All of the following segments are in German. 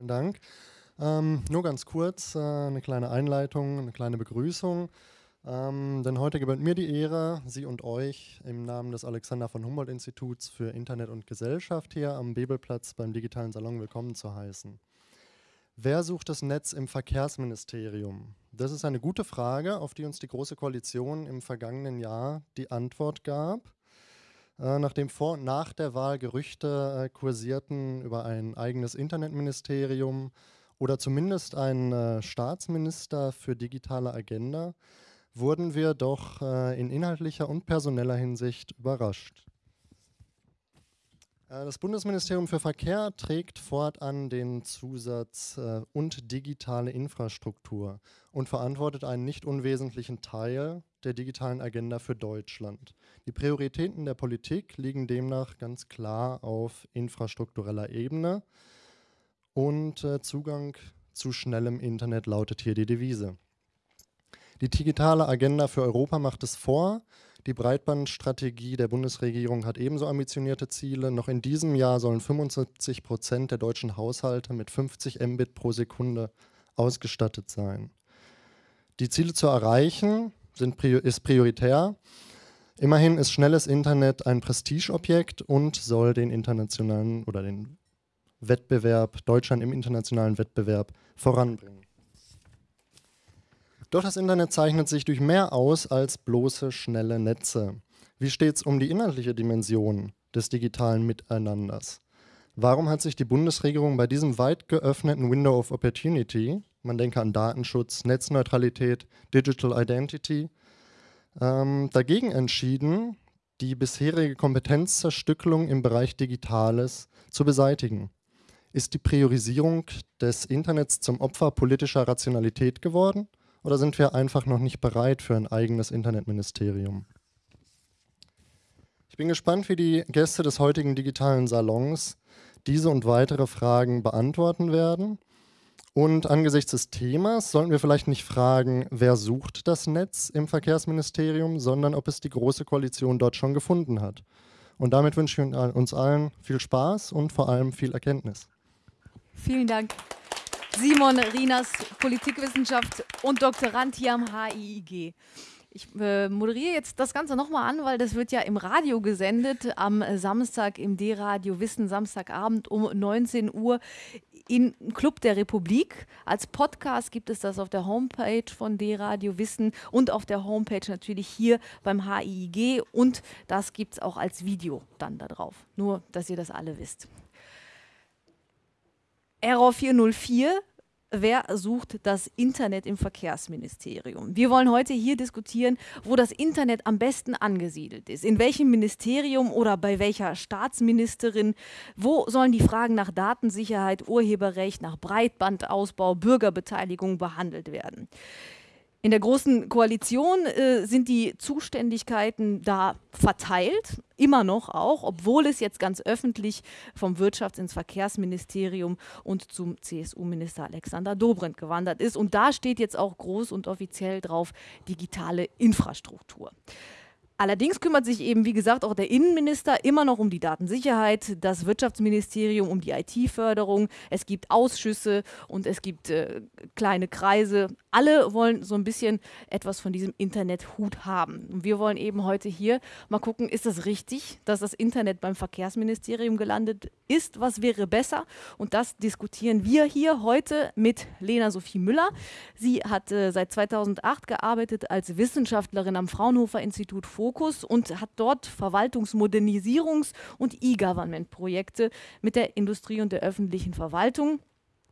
Vielen Dank. Ähm, nur ganz kurz, äh, eine kleine Einleitung, eine kleine Begrüßung. Ähm, denn heute gebührt mir die Ehre, Sie und euch im Namen des Alexander von Humboldt Instituts für Internet und Gesellschaft hier am Bebelplatz beim digitalen Salon willkommen zu heißen. Wer sucht das Netz im Verkehrsministerium? Das ist eine gute Frage, auf die uns die Große Koalition im vergangenen Jahr die Antwort gab. Äh, nachdem vor und nach der Wahl Gerüchte äh, kursierten über ein eigenes Internetministerium oder zumindest einen äh, Staatsminister für digitale Agenda, wurden wir doch in inhaltlicher und personeller Hinsicht überrascht. Das Bundesministerium für Verkehr trägt fortan den Zusatz äh, und digitale Infrastruktur und verantwortet einen nicht unwesentlichen Teil der digitalen Agenda für Deutschland. Die Prioritäten der Politik liegen demnach ganz klar auf infrastruktureller Ebene und äh, Zugang zu schnellem Internet lautet hier die Devise. Die digitale Agenda für Europa macht es vor. Die Breitbandstrategie der Bundesregierung hat ebenso ambitionierte Ziele. Noch in diesem Jahr sollen 75 Prozent der deutschen Haushalte mit 50 Mbit pro Sekunde ausgestattet sein. Die Ziele zu erreichen sind, ist prioritär. Immerhin ist schnelles Internet ein Prestigeobjekt und soll den internationalen oder den Wettbewerb, Deutschland im internationalen Wettbewerb voranbringen. Doch das Internet zeichnet sich durch mehr aus als bloße schnelle Netze. Wie steht es um die inhaltliche Dimension des digitalen Miteinanders? Warum hat sich die Bundesregierung bei diesem weit geöffneten Window of Opportunity, man denke an Datenschutz, Netzneutralität, Digital Identity, ähm, dagegen entschieden, die bisherige Kompetenzzerstückelung im Bereich Digitales zu beseitigen? Ist die Priorisierung des Internets zum Opfer politischer Rationalität geworden? Oder sind wir einfach noch nicht bereit für ein eigenes Internetministerium? Ich bin gespannt, wie die Gäste des heutigen digitalen Salons diese und weitere Fragen beantworten werden. Und angesichts des Themas sollten wir vielleicht nicht fragen, wer sucht das Netz im Verkehrsministerium, sondern ob es die Große Koalition dort schon gefunden hat. Und damit wünsche ich uns allen viel Spaß und vor allem viel Erkenntnis. Vielen Dank. Simon Rinas, Politikwissenschaft und Doktorand hier am HIIG. Ich äh, moderiere jetzt das Ganze nochmal an, weil das wird ja im Radio gesendet, am Samstag im D-Radio Wissen, Samstagabend um 19 Uhr im Club der Republik. Als Podcast gibt es das auf der Homepage von D-Radio Wissen und auf der Homepage natürlich hier beim HIIG und das gibt es auch als Video dann da drauf. Nur, dass ihr das alle wisst. Error 404 Wer sucht das Internet im Verkehrsministerium? Wir wollen heute hier diskutieren, wo das Internet am besten angesiedelt ist. In welchem Ministerium oder bei welcher Staatsministerin? Wo sollen die Fragen nach Datensicherheit, Urheberrecht, nach Breitbandausbau, Bürgerbeteiligung behandelt werden? In der Großen Koalition äh, sind die Zuständigkeiten da verteilt, immer noch auch, obwohl es jetzt ganz öffentlich vom Wirtschafts- ins Verkehrsministerium und zum CSU-Minister Alexander Dobrindt gewandert ist. Und da steht jetzt auch groß und offiziell drauf digitale Infrastruktur. Allerdings kümmert sich eben, wie gesagt, auch der Innenminister immer noch um die Datensicherheit, das Wirtschaftsministerium um die IT-Förderung. Es gibt Ausschüsse und es gibt äh, kleine Kreise. Alle wollen so ein bisschen etwas von diesem Internethut haben. Und wir wollen eben heute hier mal gucken, ist das richtig, dass das Internet beim Verkehrsministerium gelandet ist? Was wäre besser? Und das diskutieren wir hier heute mit Lena Sophie Müller. Sie hat äh, seit 2008 gearbeitet als Wissenschaftlerin am Fraunhofer Institut Fokus Fokus und hat dort Verwaltungsmodernisierungs- und E-Government-Projekte mit der Industrie und der öffentlichen Verwaltung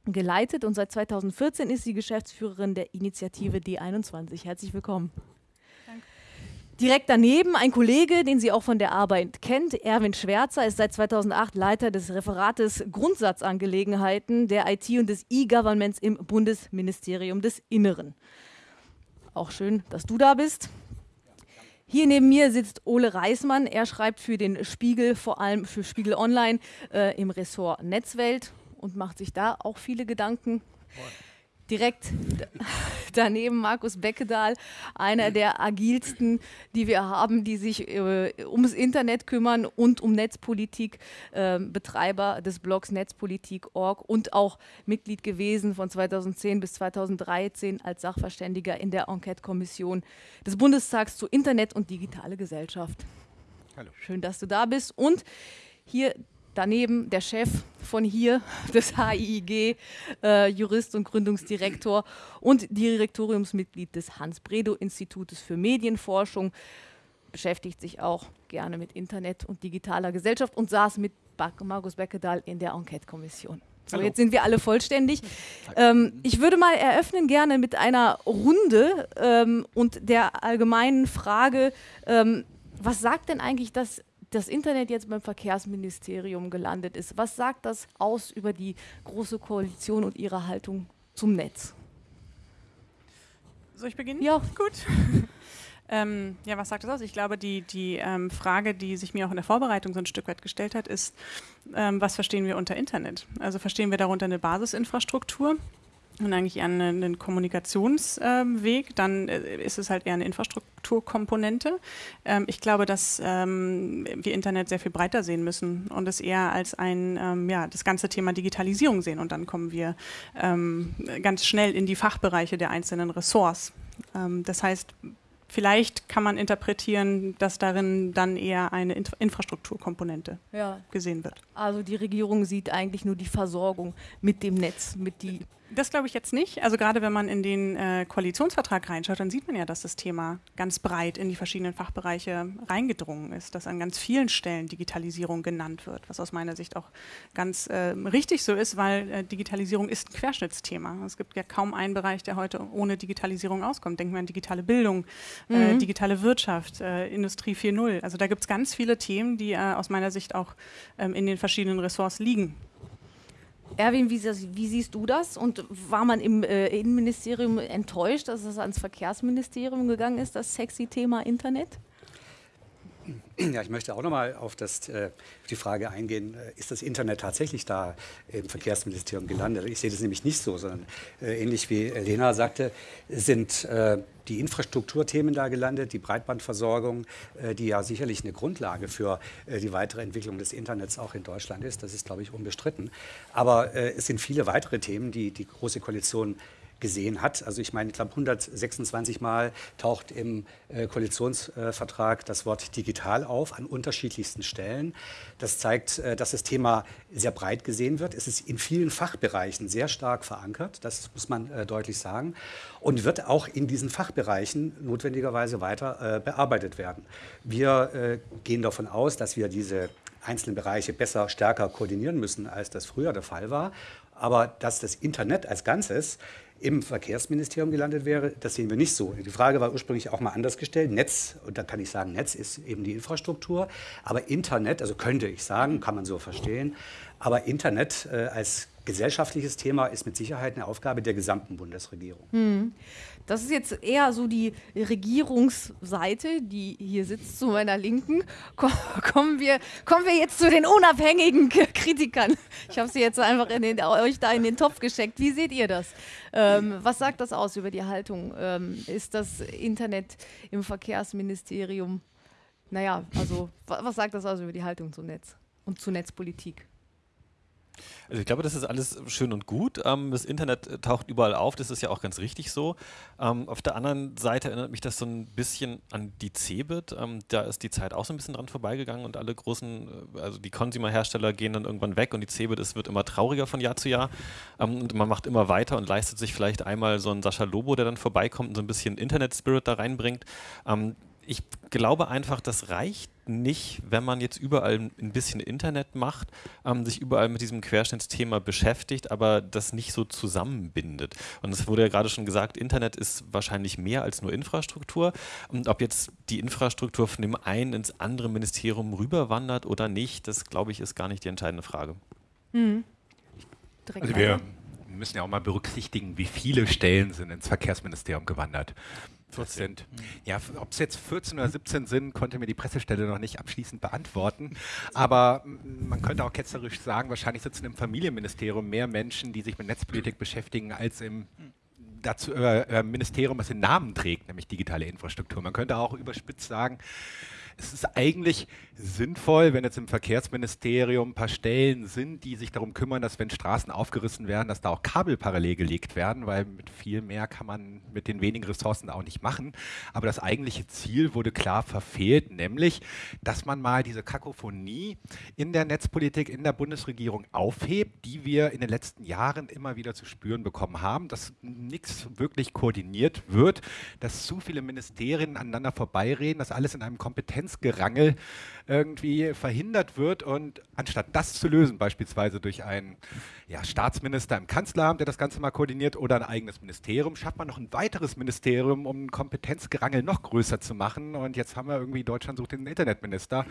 geleitet und seit 2014 ist sie Geschäftsführerin der Initiative D21. Herzlich willkommen. Direkt daneben ein Kollege, den sie auch von der Arbeit kennt, Erwin Schwärzer, ist seit 2008 Leiter des Referates Grundsatzangelegenheiten der IT und des E-Governments im Bundesministerium des Inneren. Auch schön, dass du da bist. Hier neben mir sitzt Ole Reismann. Er schreibt für den Spiegel, vor allem für Spiegel Online äh, im Ressort Netzwelt und macht sich da auch viele Gedanken. Direkt daneben Markus Beckedahl, einer der agilsten, die wir haben, die sich äh, ums Internet kümmern und um Netzpolitik, äh, Betreiber des Blogs Netzpolitik.org und auch Mitglied gewesen von 2010 bis 2013 als Sachverständiger in der Enquete-Kommission des Bundestags zu Internet und digitale Gesellschaft. Hallo. Schön, dass du da bist. Und hier daneben der Chef von hier des HIIG, äh, Jurist und Gründungsdirektor und Direktoriumsmitglied des Hans-Bredow-Institutes für Medienforschung, beschäftigt sich auch gerne mit Internet und digitaler Gesellschaft und saß mit Markus Beckedahl in der Enquete-Kommission. So, Hallo. jetzt sind wir alle vollständig. Ähm, ich würde mal eröffnen gerne mit einer Runde ähm, und der allgemeinen Frage, ähm, was sagt denn eigentlich das das Internet jetzt beim Verkehrsministerium gelandet ist. Was sagt das aus über die Große Koalition und ihre Haltung zum Netz? Soll ich beginnen? Ja. Gut. ähm, ja, was sagt das aus? Ich glaube, die, die ähm, Frage, die sich mir auch in der Vorbereitung so ein Stück weit gestellt hat, ist, ähm, was verstehen wir unter Internet? Also verstehen wir darunter eine Basisinfrastruktur? Und eigentlich eher einen, einen Kommunikationsweg, ähm, dann äh, ist es halt eher eine Infrastrukturkomponente. Ähm, ich glaube, dass ähm, wir Internet sehr viel breiter sehen müssen und es eher als ein, ähm, ja, das ganze Thema Digitalisierung sehen und dann kommen wir ähm, ganz schnell in die Fachbereiche der einzelnen Ressorts. Ähm, das heißt, vielleicht kann man interpretieren, dass darin dann eher eine Inf Infrastrukturkomponente ja. gesehen wird. Also die Regierung sieht eigentlich nur die Versorgung mit dem Netz, mit die das glaube ich jetzt nicht. Also gerade wenn man in den äh, Koalitionsvertrag reinschaut, dann sieht man ja, dass das Thema ganz breit in die verschiedenen Fachbereiche reingedrungen ist, dass an ganz vielen Stellen Digitalisierung genannt wird, was aus meiner Sicht auch ganz äh, richtig so ist, weil äh, Digitalisierung ist ein Querschnittsthema. Es gibt ja kaum einen Bereich, der heute ohne Digitalisierung auskommt. Denken wir an digitale Bildung, äh, mhm. digitale Wirtschaft, äh, Industrie 4.0. Also da gibt es ganz viele Themen, die äh, aus meiner Sicht auch ähm, in den verschiedenen Ressorts liegen. Erwin, wie, wie, siehst du das? Und war man im äh, Innenministerium enttäuscht, dass es ans Verkehrsministerium gegangen ist, das sexy Thema Internet? Ja, ich möchte auch noch mal auf das, äh, die Frage eingehen, äh, ist das Internet tatsächlich da im Verkehrsministerium gelandet? Ich sehe das nämlich nicht so, sondern äh, ähnlich wie Lena sagte, sind äh, die Infrastrukturthemen da gelandet, die Breitbandversorgung, äh, die ja sicherlich eine Grundlage für äh, die weitere Entwicklung des Internets auch in Deutschland ist. Das ist, glaube ich, unbestritten. Aber es sind viele weitere Themen, die die Große Koalition gesehen hat. Also ich meine, ich glaube 126 Mal taucht im äh, Koalitionsvertrag das Wort digital auf an unterschiedlichsten Stellen. Das zeigt, äh, dass das Thema sehr breit gesehen wird. Es ist in vielen Fachbereichen sehr stark verankert, das muss man äh, deutlich sagen, und wird auch in diesen Fachbereichen notwendigerweise weiter äh, bearbeitet werden. Wir äh, gehen davon aus, dass wir diese einzelnen Bereiche besser, stärker koordinieren müssen, als das früher der Fall war. Aber dass das Internet als Ganzes im Verkehrsministerium gelandet wäre, das sehen wir nicht so. Die Frage war ursprünglich auch mal anders gestellt. Netz, und da kann ich sagen, Netz ist eben die Infrastruktur, aber Internet, also könnte ich sagen, kann man so verstehen, aber Internet äh, als gesellschaftliches Thema ist mit Sicherheit eine Aufgabe der gesamten Bundesregierung. Hm. Das ist jetzt eher so die Regierungsseite, die hier sitzt zu meiner Linken. Kommen wir, kommen wir jetzt zu den unabhängigen Kritikern. Ich habe sie jetzt einfach in den, euch da in den Topf geschickt. Wie seht ihr das? Ähm, was sagt das aus über die Haltung? Ähm, ist das Internet im Verkehrsministerium? Naja, also was sagt das aus über die Haltung zum Netz und zur Netzpolitik? Also ich glaube, das ist alles schön und gut. Ähm, das Internet taucht überall auf, das ist ja auch ganz richtig so. Ähm, auf der anderen Seite erinnert mich das so ein bisschen an die Cebit. Ähm, da ist die Zeit auch so ein bisschen dran vorbeigegangen und alle großen, äh, also die Consumer-Hersteller gehen dann irgendwann weg und die Cebit ist, wird immer trauriger von Jahr zu Jahr. Und man macht immer weiter und leistet sich vielleicht einmal so einen Sascha Lobo, der dann vorbeikommt und so ein bisschen Internet-Spirit da reinbringt. Ich glaube einfach, das reicht nicht, wenn man jetzt überall ein bisschen Internet macht, ähm, sich überall mit diesem Querschnittsthema beschäftigt, aber das nicht so zusammenbindet. Und es wurde ja gerade schon gesagt, Internet ist wahrscheinlich mehr als nur Infrastruktur. Und ob jetzt die Infrastruktur von dem einen ins andere Ministerium rüberwandert oder nicht, das glaube ich ist gar nicht die entscheidende Frage. Mhm. Also wir müssen ja auch mal berücksichtigen, wie viele Stellen sind ins Verkehrsministerium gewandert. 14. Ja, ob es jetzt 14 oder 17 sind, konnte mir die Pressestelle noch nicht abschließend beantworten. Aber man könnte auch ketzerisch sagen, wahrscheinlich sitzen im Familienministerium mehr Menschen, die sich mit Netzpolitik beschäftigen, als im dazu, äh, Ministerium, was den Namen trägt, nämlich digitale Infrastruktur. Man könnte auch überspitzt sagen, es ist eigentlich sinnvoll, wenn jetzt im Verkehrsministerium ein paar Stellen sind, die sich darum kümmern, dass wenn Straßen aufgerissen werden, dass da auch Kabel parallel gelegt werden, weil mit viel mehr kann man mit den wenigen Ressourcen auch nicht machen. Aber das eigentliche Ziel wurde klar verfehlt, nämlich, dass man mal diese Kakophonie in der Netzpolitik in der Bundesregierung aufhebt, die wir in den letzten Jahren immer wieder zu spüren bekommen haben, dass nichts wirklich koordiniert wird, dass zu viele Ministerien aneinander vorbeireden, dass alles in einem Kompetenzgerangel irgendwie verhindert wird. Und anstatt das zu lösen, beispielsweise durch einen ja, Staatsminister im Kanzleramt, der das Ganze mal koordiniert, oder ein eigenes Ministerium, schafft man noch ein weiteres Ministerium, um Kompetenzgerangel noch größer zu machen. Und jetzt haben wir irgendwie, Deutschland sucht den Internetminister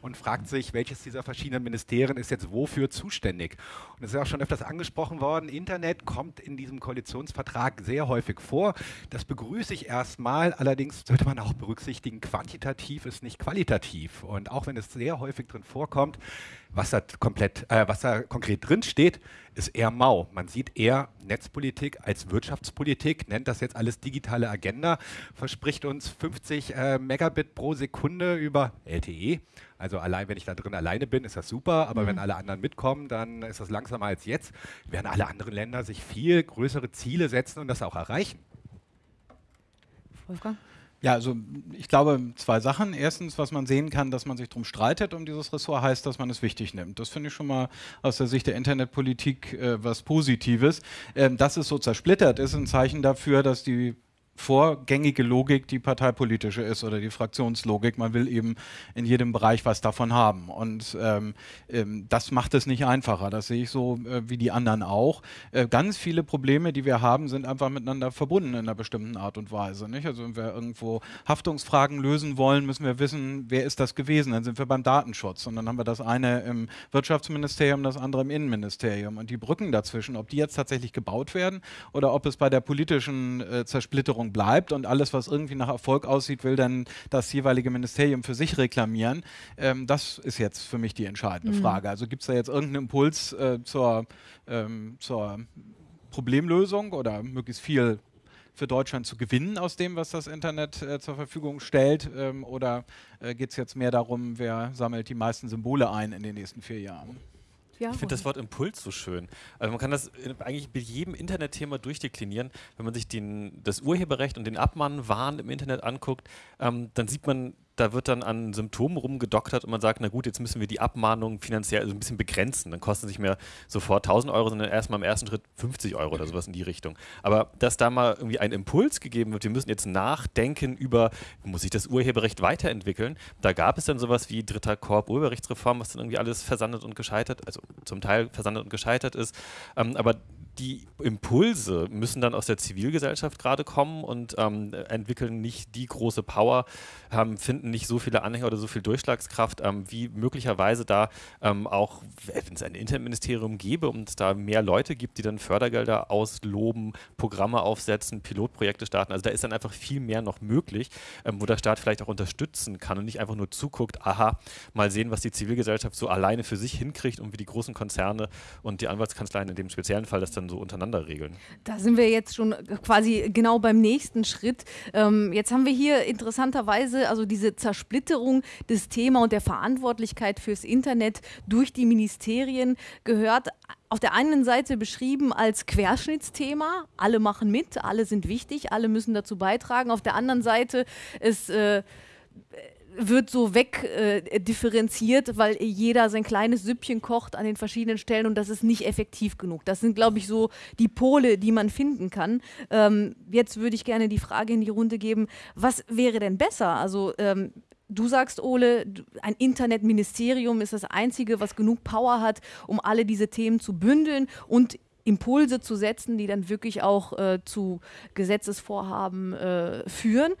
und fragt sich, welches dieser verschiedenen Ministerien ist jetzt wofür zuständig. Und es ist auch schon öfters angesprochen worden, Internet kommt in diesem Koalitionsvertrag sehr häufig vor. Das begrüße ich erstmal, allerdings sollte man auch berücksichtigen, quantitativ ist nicht qualitativ. Und auch wenn es sehr häufig drin vorkommt, was da, komplett, äh, was da konkret drin steht, ist eher mau. Man sieht eher Netzpolitik als Wirtschaftspolitik, nennt das jetzt alles digitale Agenda, verspricht uns 50 äh, Megabit pro Sekunde über LTE. Also allein, wenn ich da drin alleine bin, ist das super, aber mhm. wenn alle anderen mitkommen, dann ist das langsamer als jetzt. Werden alle anderen Länder sich viel größere Ziele setzen und das auch erreichen. Wolfgang? Ja, also ich glaube zwei Sachen. Erstens, was man sehen kann, dass man sich darum streitet um dieses Ressort, heißt, dass man es wichtig nimmt. Das finde ich schon mal aus der Sicht der Internetpolitik äh, was Positives. Ähm, dass es so zersplittert ist, ein Zeichen dafür, dass die vorgängige Logik die parteipolitische ist oder die Fraktionslogik. Man will eben in jedem Bereich was davon haben. Und ähm, ähm, das macht es nicht einfacher. Das sehe ich so äh, wie die anderen auch. Äh, ganz viele Probleme, die wir haben, sind einfach miteinander verbunden in einer bestimmten Art und Weise. Nicht? Also wenn wir irgendwo Haftungsfragen lösen wollen, müssen wir wissen, wer ist das gewesen. Dann sind wir beim Datenschutz. Und dann haben wir das eine im Wirtschaftsministerium, das andere im Innenministerium. Und die Brücken dazwischen, ob die jetzt tatsächlich gebaut werden oder ob es bei der politischen äh, Zersplitterung bleibt und alles, was irgendwie nach Erfolg aussieht, will dann das jeweilige Ministerium für sich reklamieren. Ähm, das ist jetzt für mich die entscheidende mhm. Frage. Also gibt es da jetzt irgendeinen Impuls äh, zur, ähm, zur Problemlösung oder möglichst viel für Deutschland zu gewinnen aus dem, was das Internet äh, zur Verfügung stellt? Ähm, oder äh, geht es jetzt mehr darum, wer sammelt die meisten Symbole ein in den nächsten vier Jahren? Ja, ich finde das Wort Impuls so schön. Also man kann das eigentlich mit jedem Internetthema durchdeklinieren. Wenn man sich den, das Urheberrecht und den Abmahnwahn im Internet anguckt, ähm, dann sieht man da wird dann an Symptomen rumgedoktert und man sagt, na gut, jetzt müssen wir die Abmahnung finanziell also ein bisschen begrenzen. Dann kosten sich mehr sofort 1000 Euro, sondern erstmal im ersten Schritt 50 Euro oder sowas in die Richtung. Aber dass da mal irgendwie ein Impuls gegeben wird, wir müssen jetzt nachdenken über, muss sich das Urheberrecht weiterentwickeln? Da gab es dann sowas wie dritter Korb Urheberrechtsreform, was dann irgendwie alles versandet und gescheitert, also zum Teil versandet und gescheitert ist. Ähm, aber die Impulse müssen dann aus der Zivilgesellschaft gerade kommen und ähm, entwickeln nicht die große Power, ähm, finden nicht so viele Anhänger oder so viel Durchschlagskraft, ähm, wie möglicherweise da ähm, auch, wenn es ein Internetministerium gäbe und es da mehr Leute gibt, die dann Fördergelder ausloben, Programme aufsetzen, Pilotprojekte starten. Also da ist dann einfach viel mehr noch möglich, ähm, wo der Staat vielleicht auch unterstützen kann und nicht einfach nur zuguckt, aha, mal sehen, was die Zivilgesellschaft so alleine für sich hinkriegt und wie die großen Konzerne und die Anwaltskanzleien in dem speziellen Fall das dann dann so untereinander regeln? Da sind wir jetzt schon quasi genau beim nächsten Schritt. Ähm, jetzt haben wir hier interessanterweise also diese Zersplitterung des Thema und der Verantwortlichkeit fürs Internet durch die Ministerien gehört auf der einen Seite beschrieben als Querschnittsthema, alle machen mit, alle sind wichtig, alle müssen dazu beitragen. Auf der anderen Seite ist äh, wird so wegdifferenziert, äh, weil jeder sein kleines Süppchen kocht an den verschiedenen Stellen und das ist nicht effektiv genug. Das sind, glaube ich, so die Pole, die man finden kann. Ähm, jetzt würde ich gerne die Frage in die Runde geben, was wäre denn besser? Also ähm, Du sagst, Ole, ein Internetministerium ist das Einzige, was genug Power hat, um alle diese Themen zu bündeln und Impulse zu setzen, die dann wirklich auch äh, zu Gesetzesvorhaben äh, führen.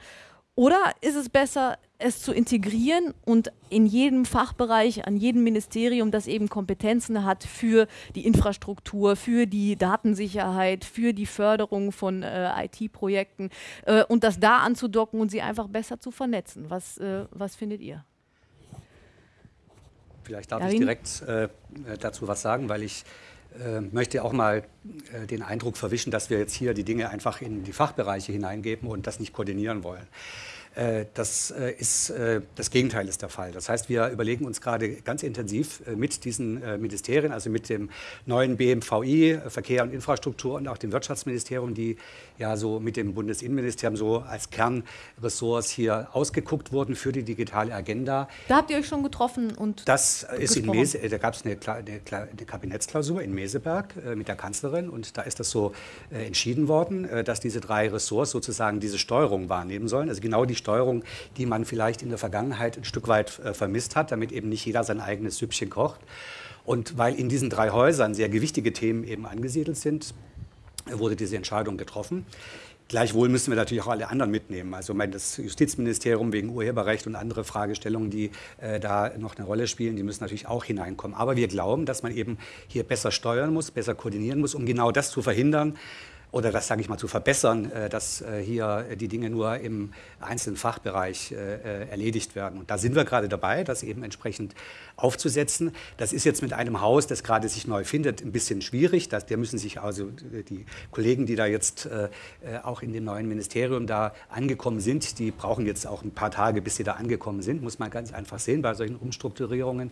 Oder ist es besser, es zu integrieren und in jedem Fachbereich, an jedem Ministerium, das eben Kompetenzen hat für die Infrastruktur, für die Datensicherheit, für die Förderung von äh, IT-Projekten äh, und das da anzudocken und sie einfach besser zu vernetzen? Was, äh, was findet ihr? Vielleicht darf Darin? ich direkt äh, dazu was sagen, weil ich möchte auch mal äh, den Eindruck verwischen, dass wir jetzt hier die Dinge einfach in die Fachbereiche hineingeben und das nicht koordinieren wollen. Äh, das äh, ist äh, das Gegenteil ist der Fall. Das heißt, wir überlegen uns gerade ganz intensiv mit diesen Ministerien, also mit dem neuen BMVI, Verkehr und Infrastruktur und auch dem Wirtschaftsministerium, die ja so mit dem Bundesinnenministerium so als Kernressorts hier ausgeguckt wurden für die digitale Agenda. Da habt ihr euch schon getroffen und Das ist in Mese, da gab es eine, eine, eine, Kabinettsklausur in Meseberg mit der Kanzlerin und da ist das so entschieden worden, dass diese drei Ressorts sozusagen diese Steuerung wahrnehmen sollen. Also genau die Steuerung, die man vielleicht in der Vergangenheit ein Stück weit äh, vermisst hat, damit eben nicht jeder sein eigenes Süppchen kocht. Und weil in diesen drei Häusern sehr gewichtige Themen eben angesiedelt sind, wurde diese Entscheidung getroffen. Gleichwohl müssen wir natürlich auch alle anderen mitnehmen. Also das Justizministerium wegen Urheberrecht und andere Fragestellungen, die äh, da noch eine Rolle spielen, die müssen natürlich auch hineinkommen. Aber wir glauben, dass man eben hier besser steuern muss, besser koordinieren muss, um genau das zu verhindern, oder das, sage ich mal, zu verbessern, äh, dass äh, hier die Dinge nur im einzelnen Fachbereich äh, erledigt werden. Und da sind wir gerade dabei, das eben entsprechend aufzusetzen. Das ist jetzt mit einem Haus, das gerade sich neu findet, ein bisschen schwierig. Das, der müssen sich also die Kollegen, die da jetzt auch in dem neuen Ministerium da angekommen sind, die brauchen jetzt auch ein paar Tage, bis sie da angekommen sind, muss man ganz einfach sehen bei solchen Umstrukturierungen.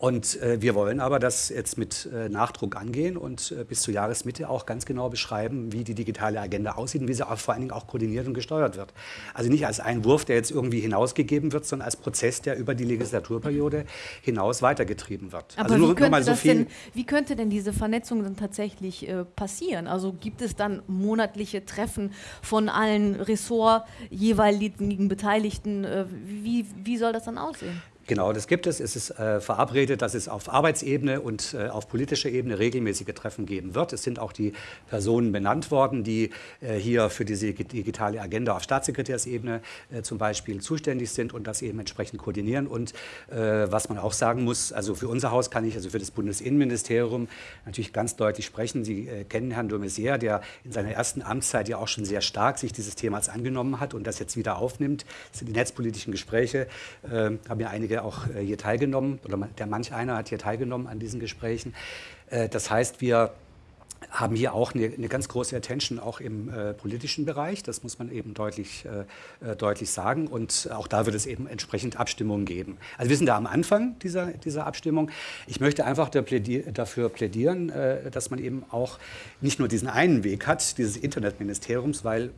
Und äh, wir wollen aber das jetzt mit äh, Nachdruck angehen und äh, bis zur Jahresmitte auch ganz genau beschreiben, wie die digitale Agenda aussieht und wie sie auch vor allen Dingen auch koordiniert und gesteuert wird. Also nicht als ein Wurf, der jetzt irgendwie hinausgegeben wird, sondern als Prozess, der über die Legislaturperiode hinaus weitergetrieben wird. Aber also nur, wie, könnte so denn, wie, könnte denn, diese Vernetzung dann tatsächlich äh, passieren? Also gibt es dann monatliche Treffen von allen Ressort jeweiligen Beteiligten? Äh, wie, wie soll das dann aussehen? Genau, das gibt es. Es ist äh, verabredet, dass es auf Arbeitsebene und äh, auf politischer Ebene regelmäßige Treffen geben wird. Es sind auch die Personen benannt worden, die äh, hier für diese digitale Agenda auf Staatssekretärsebene äh, zum Beispiel zuständig sind und das eben entsprechend koordinieren. Und äh, was man auch sagen muss, also für unser Haus kann ich, also für das Bundesinnenministerium, natürlich ganz deutlich sprechen. Sie äh, kennen Herrn de Maizière, der in seiner ersten Amtszeit ja auch schon sehr stark sich dieses Themas angenommen hat und das jetzt wieder aufnimmt. Das sind die netzpolitischen Gespräche, haben ja einige auch äh, hier teilgenommen, oder der manch einer hat hier teilgenommen an diesen Gesprächen. Äh, das heißt, wir haben hier auch eine, eine, ganz große Attention auch im äh, politischen Bereich. Das muss man eben deutlich, äh, deutlich sagen. Und auch da wird es eben entsprechend Abstimmungen geben. Also wir sind da am Anfang dieser, dieser Abstimmung. Ich möchte einfach plädier dafür plädieren, äh, dass man eben auch nicht nur diesen einen Weg hat, dieses Internetministeriums, weil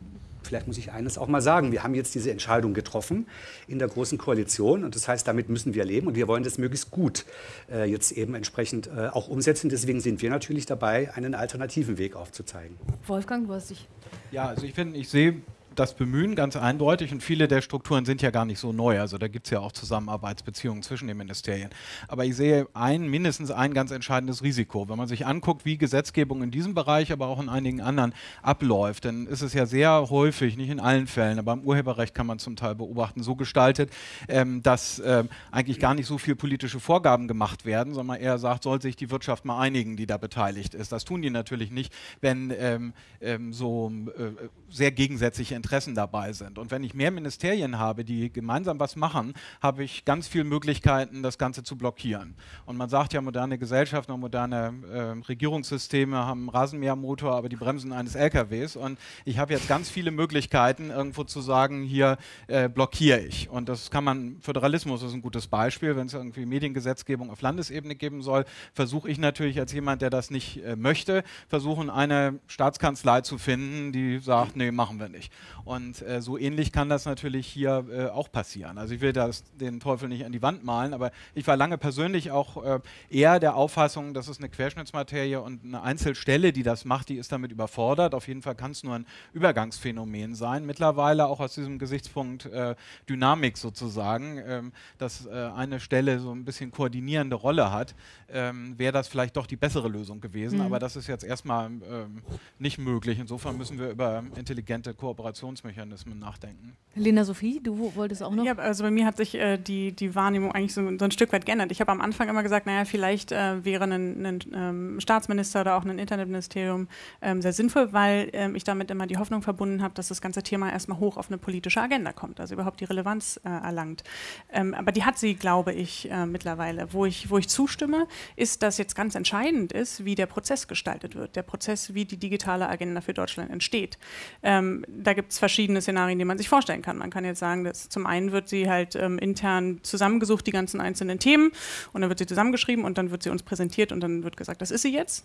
vielleicht muss ich eines auch mal sagen, wir haben jetzt diese Entscheidung getroffen in der Großen Koalition und das heißt, damit müssen wir leben und wir wollen das möglichst gut äh, jetzt eben entsprechend äh, auch umsetzen. Deswegen sind wir natürlich dabei, einen alternativen Weg aufzuzeigen. Wolfgang, du hast dich... Ja, also ich finde, ich sehe das bemühen, ganz eindeutig. Und viele der Strukturen sind ja gar nicht so neu. Also da gibt es ja auch Zusammenarbeitsbeziehungen zwischen den Ministerien. Aber ich sehe ein, mindestens ein ganz entscheidendes Risiko. Wenn man sich anguckt, wie Gesetzgebung in diesem Bereich, aber auch in einigen anderen abläuft, dann ist es ja sehr häufig, nicht in allen Fällen, aber im Urheberrecht kann man zum Teil beobachten, so gestaltet, ähm, dass ähm, eigentlich gar nicht so viel politische Vorgaben gemacht werden, sondern eher sagt, soll sich die Wirtschaft mal einigen, die da beteiligt ist. Das tun die natürlich nicht, wenn ähm, ähm so äh, sehr gegensätzliche Interessen dabei sind. Und wenn ich mehr Ministerien habe, die gemeinsam was machen, habe ich ganz viele Möglichkeiten, das Ganze zu blockieren. Und man sagt ja, moderne Gesellschaften und moderne äh, Regierungssysteme haben einen Rasenmähermotor, aber die Bremsen eines LKWs. Und ich habe jetzt ganz viele Möglichkeiten, irgendwo zu sagen, hier äh, blockiere ich. Und das kann man, Föderalismus ist ein gutes Beispiel, wenn es irgendwie Mediengesetzgebung auf Landesebene geben soll, versuche ich natürlich als jemand, der das nicht äh, möchte, versuchen, eine Staatskanzlei zu finden, die sagt, nee, machen wir nicht. Und äh, so ähnlich kann das natürlich hier äh, auch passieren. Also ich will das, den Teufel nicht an die Wand malen, aber ich war lange persönlich auch äh, eher der Auffassung, das ist eine Querschnittsmaterie und eine Einzelstelle, die das macht, die ist damit überfordert. Auf jeden Fall kann es nur ein Übergangsphänomen sein. Mittlerweile auch aus diesem Gesichtspunkt äh, Dynamik sozusagen, ähm, dass äh, eine Stelle so ein bisschen koordinierende Rolle hat, ähm, wäre das vielleicht doch die bessere Lösung gewesen. Mhm. Aber das ist jetzt erstmal ähm, nicht möglich. Insofern müssen wir über intelligente Kooperation Kommunikationsmechanismen nachdenken. Lena Sophie, du wolltest auch noch? Ja, also bei mir hat sich äh, die, die Wahrnehmung eigentlich so, so, ein Stück weit geändert. Ich habe am Anfang immer gesagt, naja, vielleicht äh, wäre ein, ein ähm, Staatsminister oder auch ein Internetministerium ähm, sehr sinnvoll, weil ähm, ich damit immer die Hoffnung verbunden habe, dass das ganze Thema erstmal hoch auf eine politische Agenda kommt, also überhaupt die Relevanz äh, erlangt. Ähm, aber die hat sie, glaube ich, äh, mittlerweile. Wo, ich. wo ich zustimme, ist, dass jetzt ganz entscheidend ist, wie der Prozess gestaltet wird. Der Prozess, wie die digitale Agenda für Deutschland entsteht. Ähm, da gibt es verschiedene Szenarien, die man sich vorstellen kann. Man kann jetzt sagen, dass zum einen wird sie halt ähm, intern zusammengesucht, die ganzen einzelnen Themen, und dann wird sie zusammengeschrieben und dann wird sie uns präsentiert und dann wird gesagt, das ist sie jetzt.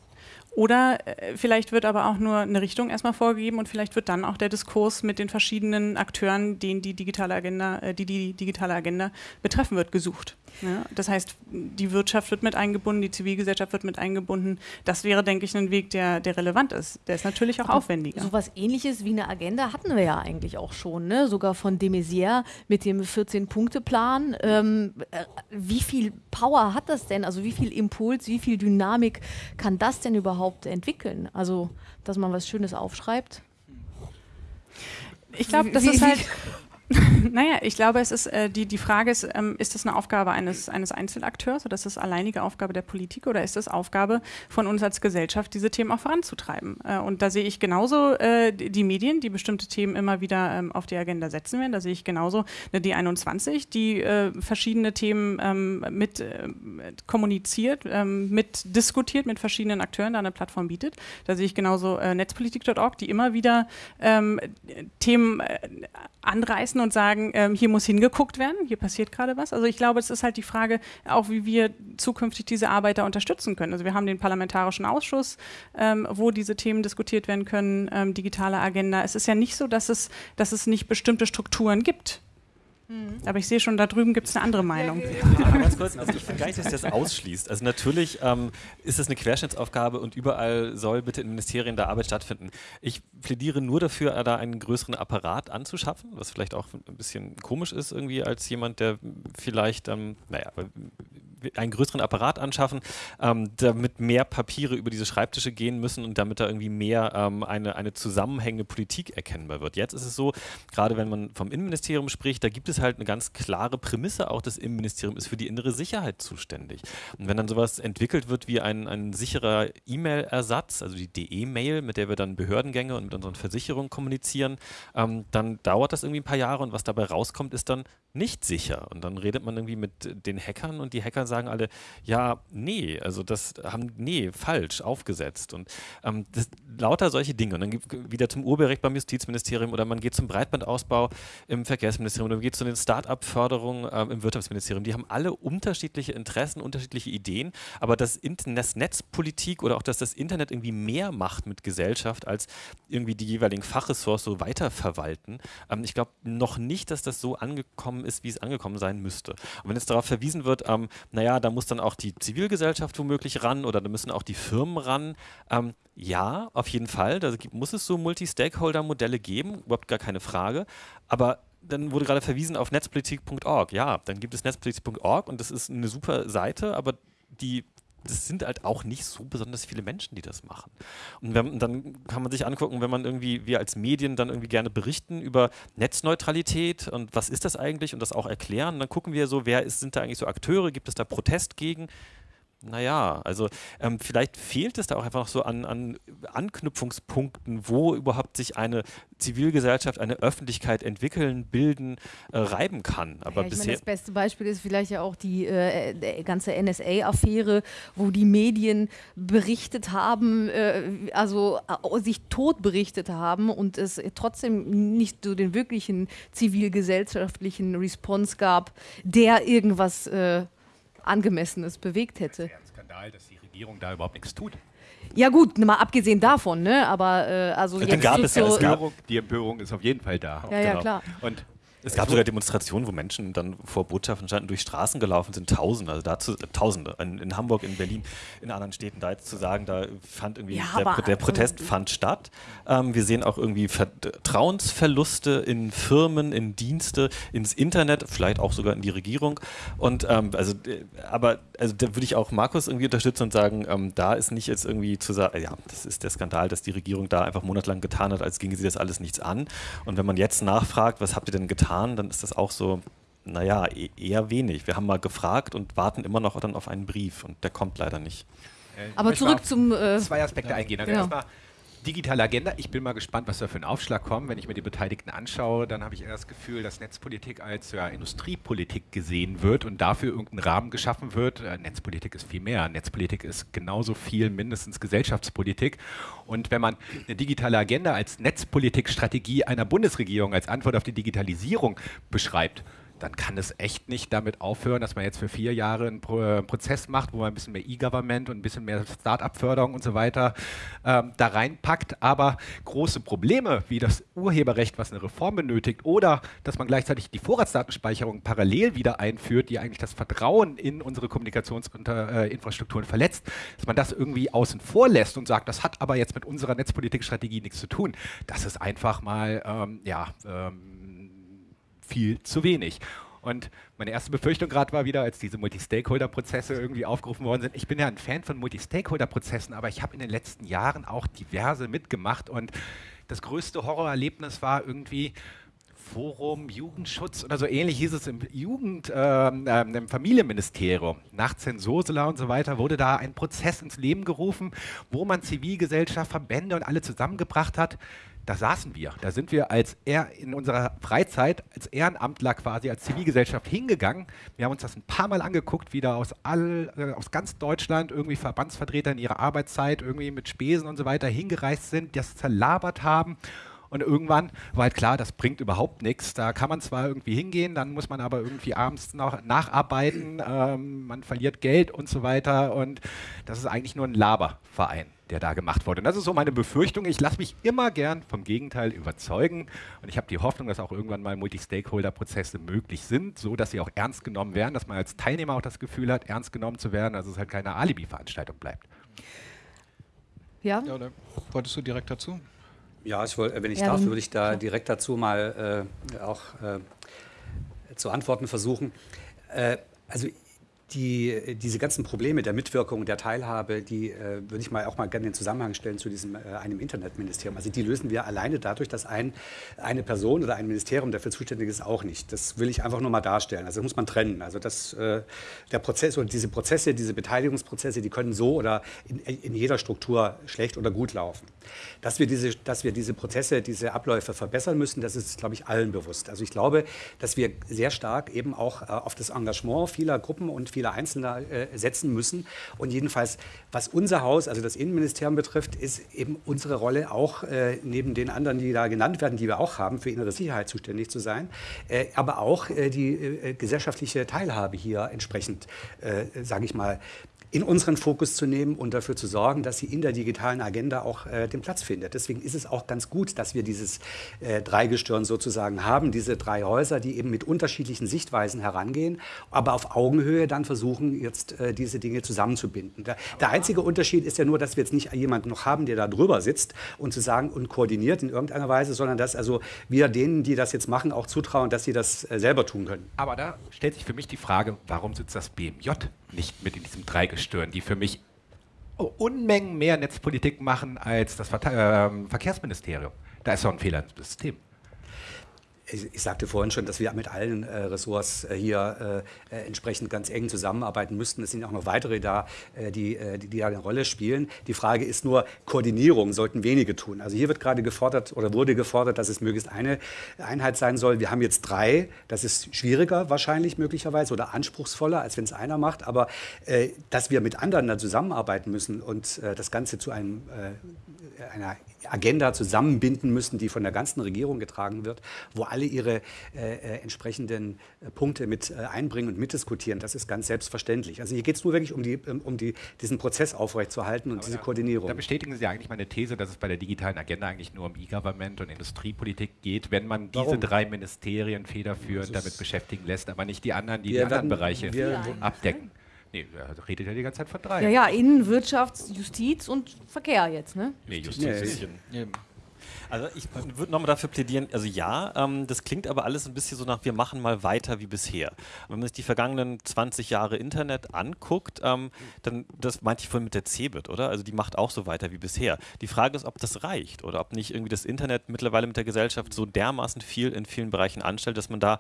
Oder äh, vielleicht wird aber auch nur eine Richtung erstmal vorgegeben und vielleicht wird dann auch der Diskurs mit den verschiedenen Akteuren, den die digitale Agenda, äh, die die digitale Agenda betreffen wird, gesucht. Ja, das heißt, die Wirtschaft wird mit eingebunden, die Zivilgesellschaft wird mit eingebunden. Das wäre, denke ich, ein Weg, der, der relevant ist. Der ist natürlich auch aber aufwendiger. So etwas ähnliches wie eine Agenda hatten wir ja eigentlich auch schon, ne? sogar von de Maizière mit dem 14-Punkte-Plan. Ähm, äh, wie viel Power hat das denn? Also wie viel Impuls, wie viel Dynamik kann das denn überhaupt entwickeln? Also, dass man was Schönes aufschreibt? Ich glaube, das ist halt. naja, ich glaube, es ist, äh, die, die Frage ist, ähm, ist das eine Aufgabe eines, eines Einzelakteurs oder ist das alleinige Aufgabe der Politik oder ist das Aufgabe von uns als Gesellschaft, diese Themen auch voranzutreiben? Äh, und da sehe ich genauso äh, die Medien, die bestimmte Themen immer wieder ähm, auf die Agenda setzen werden. Da sehe ich genauso eine D21, die äh, verschiedene Themen ähm, mit äh, kommuniziert, ähm, mit diskutiert mit verschiedenen Akteuren, da eine Plattform bietet. Da sehe ich genauso äh, netzpolitik.org, die immer wieder ähm, Themen anreißen und sagen, ähm, hier muss hingeguckt werden, hier passiert gerade was. Also ich glaube, es ist halt die Frage auch, wie wir zukünftig diese Arbeiter unterstützen können. Also wir haben den Parlamentarischen Ausschuss, ähm, wo diese Themen diskutiert werden können, ähm, digitale Agenda. Es ist ja nicht so, dass es, dass es nicht bestimmte Strukturen gibt. Mhm. Aber ich sehe schon, da drüben gibt es eine andere Meinung. Ja, ganz kurz, also ich finde gar nicht, dass das ausschließt. Also natürlich ähm, ist es eine Querschnittsaufgabe und überall soll bitte in Ministerien da Arbeit stattfinden. Ich plädiere nur dafür, da einen größeren Apparat anzuschaffen, was vielleicht auch ein bisschen komisch ist irgendwie als jemand, der vielleicht, ähm, naja, einen größeren Apparat anschaffen, ähm, damit mehr Papiere über diese Schreibtische gehen müssen und damit da irgendwie mehr ähm, eine, eine zusammenhängende Politik erkennbar wird. Jetzt ist es so, gerade wenn man vom Innenministerium spricht, da gibt es halt eine ganz klare Prämisse, auch das Innenministerium ist für die innere Sicherheit zuständig. Und wenn dann sowas entwickelt wird wie ein, ein sicherer E-Mail-Ersatz, also die DE-Mail, mit der wir dann Behördengänge und mit unseren Versicherungen kommunizieren, ähm, dann dauert das irgendwie ein paar Jahre und was dabei rauskommt, ist dann nicht sicher. Und dann redet man irgendwie mit den Hackern und die Hacker sagen alle, ja, nee, also das haben, nee, falsch aufgesetzt. Und ähm, das, lauter solche Dinge. Und dann wieder zum Urheberrecht beim Justizministerium oder man geht zum Breitbandausbau im Verkehrsministerium oder man geht zu den Start-up-Förderungen ähm, im Wirtschaftsministerium. Die haben alle unterschiedliche Interessen, unterschiedliche Ideen, aber das Netzpolitik oder auch, dass das Internet irgendwie mehr macht mit Gesellschaft, als irgendwie die jeweiligen Fachressorts so weiterverwalten. Ähm, ich glaube noch nicht, dass das so angekommen ist, wie es angekommen sein müsste. Und wenn jetzt darauf verwiesen wird, ähm, naja, da muss dann auch die Zivilgesellschaft womöglich ran oder da müssen auch die Firmen ran. Ähm, ja, auf jeden Fall. Da muss es so Multi-Stakeholder-Modelle geben, überhaupt gar keine Frage. Aber dann wurde gerade verwiesen auf netzpolitik.org. Ja, dann gibt es netzpolitik.org und das ist eine super Seite, aber die das sind halt auch nicht so besonders viele Menschen, die das machen. Und wenn, dann kann man sich angucken, wenn man irgendwie, wir als Medien dann irgendwie gerne berichten über Netzneutralität und was ist das eigentlich und das auch erklären, dann gucken wir so, wer ist, sind da eigentlich so Akteure, gibt es da Protest gegen? Naja, also ähm, vielleicht fehlt es da auch einfach noch so an, an, Anknüpfungspunkten, wo überhaupt sich eine Zivilgesellschaft, eine Öffentlichkeit entwickeln, bilden, äh, reiben kann. Aber ja, bisher meine, das beste Beispiel ist vielleicht ja auch die äh, ganze NSA-Affäre, wo die Medien berichtet haben, äh, also äh, sich tot berichtet haben und es trotzdem nicht so den wirklichen zivilgesellschaftlichen Response gab, der irgendwas äh, Angemessenes bewegt hätte. Das ist ja ein Skandal, dass die Regierung da überhaupt nichts tut. Ja gut, mal abgesehen davon, ne? Aber äh, also jetzt gab es ja, so es gab, die Empörung ist auf jeden Fall da. Ja, genau. ja klar. Und Es gab sogar Demonstrationen, wo Menschen dann vor Botschaften standen, durch Straßen gelaufen sind, Tausende, also dazu, Tausende, in, in, Hamburg, in Berlin, in anderen Städten, da jetzt zu sagen, da fand irgendwie, ja, der, der, Protest fand statt. Ähm, wir sehen auch irgendwie Vertrauensverluste in Firmen, in Dienste, ins Internet, vielleicht auch sogar in die Regierung. Und ähm, also, äh, aber also da würde ich auch Markus irgendwie unterstützen und sagen, ähm, da ist nicht jetzt irgendwie zu sagen, ja, das ist der Skandal, dass die Regierung da einfach monatelang getan hat, als ginge sie das alles nichts an. Und wenn man jetzt nachfragt, was habt ihr denn getan, dann ist das auch so, naja, e eher wenig. Wir haben mal gefragt und warten immer noch dann auf einen Brief und der kommt leider nicht. Äh, Aber zurück zum. Äh, zwei Aspekte eingehen. Also genau. erstmal digitale Agenda. Ich bin mal gespannt, was da für ein Aufschlag kommt. Wenn ich mir die Beteiligten anschaue, dann habe ich eher das Gefühl, dass Netzpolitik als ja, Industriepolitik gesehen wird und dafür irgendein Rahmen geschaffen wird. Äh, Netzpolitik ist viel mehr. Netzpolitik ist genauso viel mindestens Gesellschaftspolitik. Und wenn man eine digitale Agenda als Netzpolitikstrategie einer Bundesregierung als Antwort auf die Digitalisierung beschreibt, dann kann es echt nicht damit aufhören, dass man jetzt für vier Jahre einen Pro äh, Prozess macht, wo man ein bisschen mehr E-Government und ein bisschen mehr Start-up-Förderung und so weiter ähm, da reinpackt. Aber große Probleme wie das Urheberrecht, was eine Reform benötigt, oder dass man gleichzeitig die Vorratsdatenspeicherung parallel wieder einführt, die eigentlich das Vertrauen in unsere Kommunikationsinfrastrukturen äh, verletzt, dass man das irgendwie außen vor lässt und sagt, das hat aber jetzt mit unserer Netzpolitikstrategie nichts zu tun. Das ist einfach mal, ähm, ja, ähm, viel zu wenig. Und meine erste Befürchtung gerade war wieder, als diese Multi-Stakeholder-Prozesse irgendwie aufgerufen worden sind. Ich bin ja ein Fan von Multi-Stakeholder-Prozessen, aber ich habe in den letzten Jahren auch diverse mitgemacht und das größte Horrorerlebnis war irgendwie Forum Jugendschutz oder so ähnlich hieß es im Jugend, äh, im Familienministerium. Nach Zensursula und so weiter wurde da ein Prozess ins Leben gerufen, wo man Zivilgesellschaft, Verbände und alle zusammengebracht hat, da saßen wir. Da sind wir als er in unserer Freizeit als Ehrenamtler quasi als Zivilgesellschaft hingegangen. Wir haben uns das ein paar Mal angeguckt, wie da aus all, äh, aus ganz Deutschland irgendwie Verbandsvertreter in ihrer Arbeitszeit irgendwie mit Spesen und so weiter hingereist sind, das zerlabert haben. Und irgendwann war halt klar, das bringt überhaupt nichts. Da kann man zwar irgendwie hingehen, dann muss man aber irgendwie abends noch nacharbeiten, ähm, man verliert Geld und so weiter. Und das ist eigentlich nur ein Laberverein der da gemacht wurde. Und das ist so meine Befürchtung. Ich lasse mich immer gern vom Gegenteil überzeugen. Und ich habe die Hoffnung, dass auch irgendwann mal Multi-Stakeholder-Prozesse möglich sind, so dass sie auch ernst genommen werden, dass man als Teilnehmer auch das Gefühl hat, ernst genommen zu werden, dass es halt keine Alibi-Veranstaltung bleibt. Ja? ja wolltest du direkt dazu? Ja, ich wollt, wenn ich ja, darf, würde ich da direkt dazu mal äh, auch äh, zu antworten versuchen. Äh, also die, diese ganzen Probleme der Mitwirkung, der Teilhabe, die äh, würde ich mal auch mal gerne in den Zusammenhang stellen zu diesem äh, einem Internetministerium. Also die lösen wir alleine dadurch, dass ein, eine Person oder ein Ministerium dafür zuständig ist, auch nicht. Das will ich einfach nur mal darstellen. Also das muss man trennen. Also das, äh, der Prozess oder diese Prozesse, diese Beteiligungsprozesse, die können so oder in, in jeder Struktur schlecht oder gut laufen. Dass wir, diese, dass wir diese Prozesse, diese Abläufe verbessern müssen, das ist, glaube ich, allen bewusst. Also ich glaube, dass wir sehr stark eben auch äh, auf das Engagement vieler Gruppen und vieler Einzelner äh, setzen müssen. Und jedenfalls, was unser Haus, also das Innenministerium betrifft, ist eben unsere Rolle auch äh, neben den anderen, die da genannt werden, die wir auch haben, für innere Sicherheit zuständig zu sein, äh, aber auch äh, die äh, gesellschaftliche Teilhabe hier entsprechend, äh, sage ich mal, in unseren Fokus zu nehmen und dafür zu sorgen, dass sie in der digitalen Agenda auch äh, den Platz findet. Deswegen ist es auch ganz gut, dass wir dieses äh, Dreigestirn sozusagen haben, diese drei Häuser, die eben mit unterschiedlichen Sichtweisen herangehen, aber auf Augenhöhe dann versuchen, jetzt äh, diese Dinge zusammenzubinden. Der, der, einzige Unterschied ist ja nur, dass wir jetzt nicht jemanden noch haben, der da drüber sitzt und zu sagen und koordiniert in irgendeiner Weise, sondern dass also wir denen, die das jetzt machen, auch zutrauen, dass sie das äh, selber tun können. Aber da stellt sich für mich die Frage, warum sitzt das BMJ nicht mit in diesem Dreigestirn, die für mich Unmengen mehr Netzpolitik machen als das Ver äh, Verkehrsministerium. Da ist doch ein Fehler im System ich, ich, sagte vorhin schon, dass wir mit allen äh, Ressorts äh, hier äh, äh, entsprechend ganz eng zusammenarbeiten müssten. Es sind auch noch weitere da, äh, die, die, die eine Rolle spielen. Die Frage ist nur, Koordinierung sollten wenige tun. Also hier wird gerade gefordert oder wurde gefordert, dass es möglichst eine Einheit sein soll. Wir haben jetzt drei. Das ist schwieriger wahrscheinlich möglicherweise oder anspruchsvoller, als wenn es einer macht. Aber dass wir mit anderen dann zusammenarbeiten müssen und das Ganze zu einem, einer Agenda zusammenbinden müssen, die von der ganzen Regierung getragen wird, wo alle ihre äh, äh entsprechenden äh, Punkte mit äh, einbringen und mitdiskutieren. Das ist ganz selbstverständlich. Also hier geht es nur wirklich um, die, um die, diesen Prozess aufrechtzuerhalten und Aber diese da, Koordinierung. Da bestätigen Sie eigentlich meine These, dass es bei der digitalen Agenda eigentlich nur um E-Government und Industriepolitik geht, wenn man diese Warum? drei Ministerien federführend damit beschäftigen lässt, aber nicht die anderen, die die anderen Bereiche abdecken. Nee, er redet ja die ganze Zeit von drei. Ja, ja, Innen, Wirtschafts-, Justiz und Verkehr jetzt, ne? Nee, Justiz. Nee. Also ich würde nochmal dafür plädieren, also ja, ähm, das klingt aber alles ein bisschen so nach, wir machen mal weiter wie bisher. Wenn man sich die vergangenen 20 Jahre Internet anguckt, ähm, dann, das meinte ich vorhin mit der CeBIT, oder? Also die macht auch so weiter wie bisher. Die Frage ist, ob das reicht oder ob nicht irgendwie das Internet mittlerweile mit der Gesellschaft so dermaßen viel in vielen Bereichen anstellt, dass man da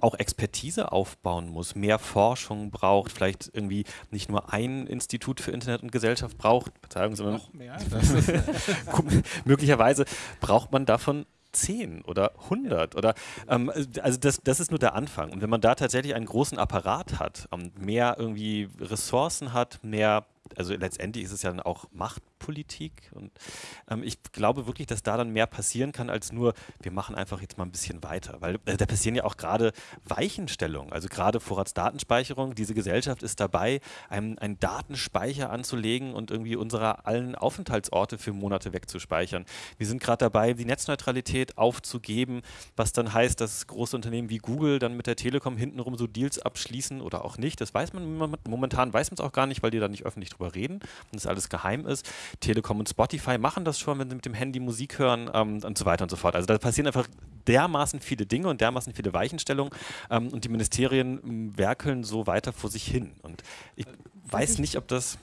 auch Expertise aufbauen muss, mehr Forschung braucht, vielleicht irgendwie nicht nur ein Institut für Internet und Gesellschaft braucht, Verzeihung, sondern noch mehr. möglicherweise braucht man davon 10 oder 100 oder ähm, also das, das ist nur der Anfang und wenn man da tatsächlich einen großen Apparat hat, ähm, mehr irgendwie Ressourcen hat, mehr also letztendlich ist es ja dann auch Machtpolitik und ähm, ich glaube wirklich, dass da dann mehr passieren kann als nur, wir machen einfach jetzt mal ein bisschen weiter, weil äh, da passieren ja auch gerade Weichenstellungen, also gerade Vorratsdatenspeicherung, diese Gesellschaft ist dabei, einen, einen Datenspeicher anzulegen und irgendwie unsere allen Aufenthaltsorte für Monate wegzuspeichern. Wir sind gerade dabei, die Netzneutralität aufzugeben, was dann heißt, dass große Unternehmen wie Google dann mit der Telekom hintenrum so Deals abschließen oder auch nicht, das weiß man momentan, weiß man es auch gar nicht, weil die da nicht öffentlich drüber reden und das alles geheim ist. Telekom und Spotify machen das schon, wenn sie mit dem Handy Musik hören ähm, und so weiter und so fort. Also da passieren einfach dermaßen viele Dinge und dermaßen viele Weichenstellungen ähm, und die Ministerien ähm, werkeln so weiter vor sich hin. Und ich weiß nicht, ob das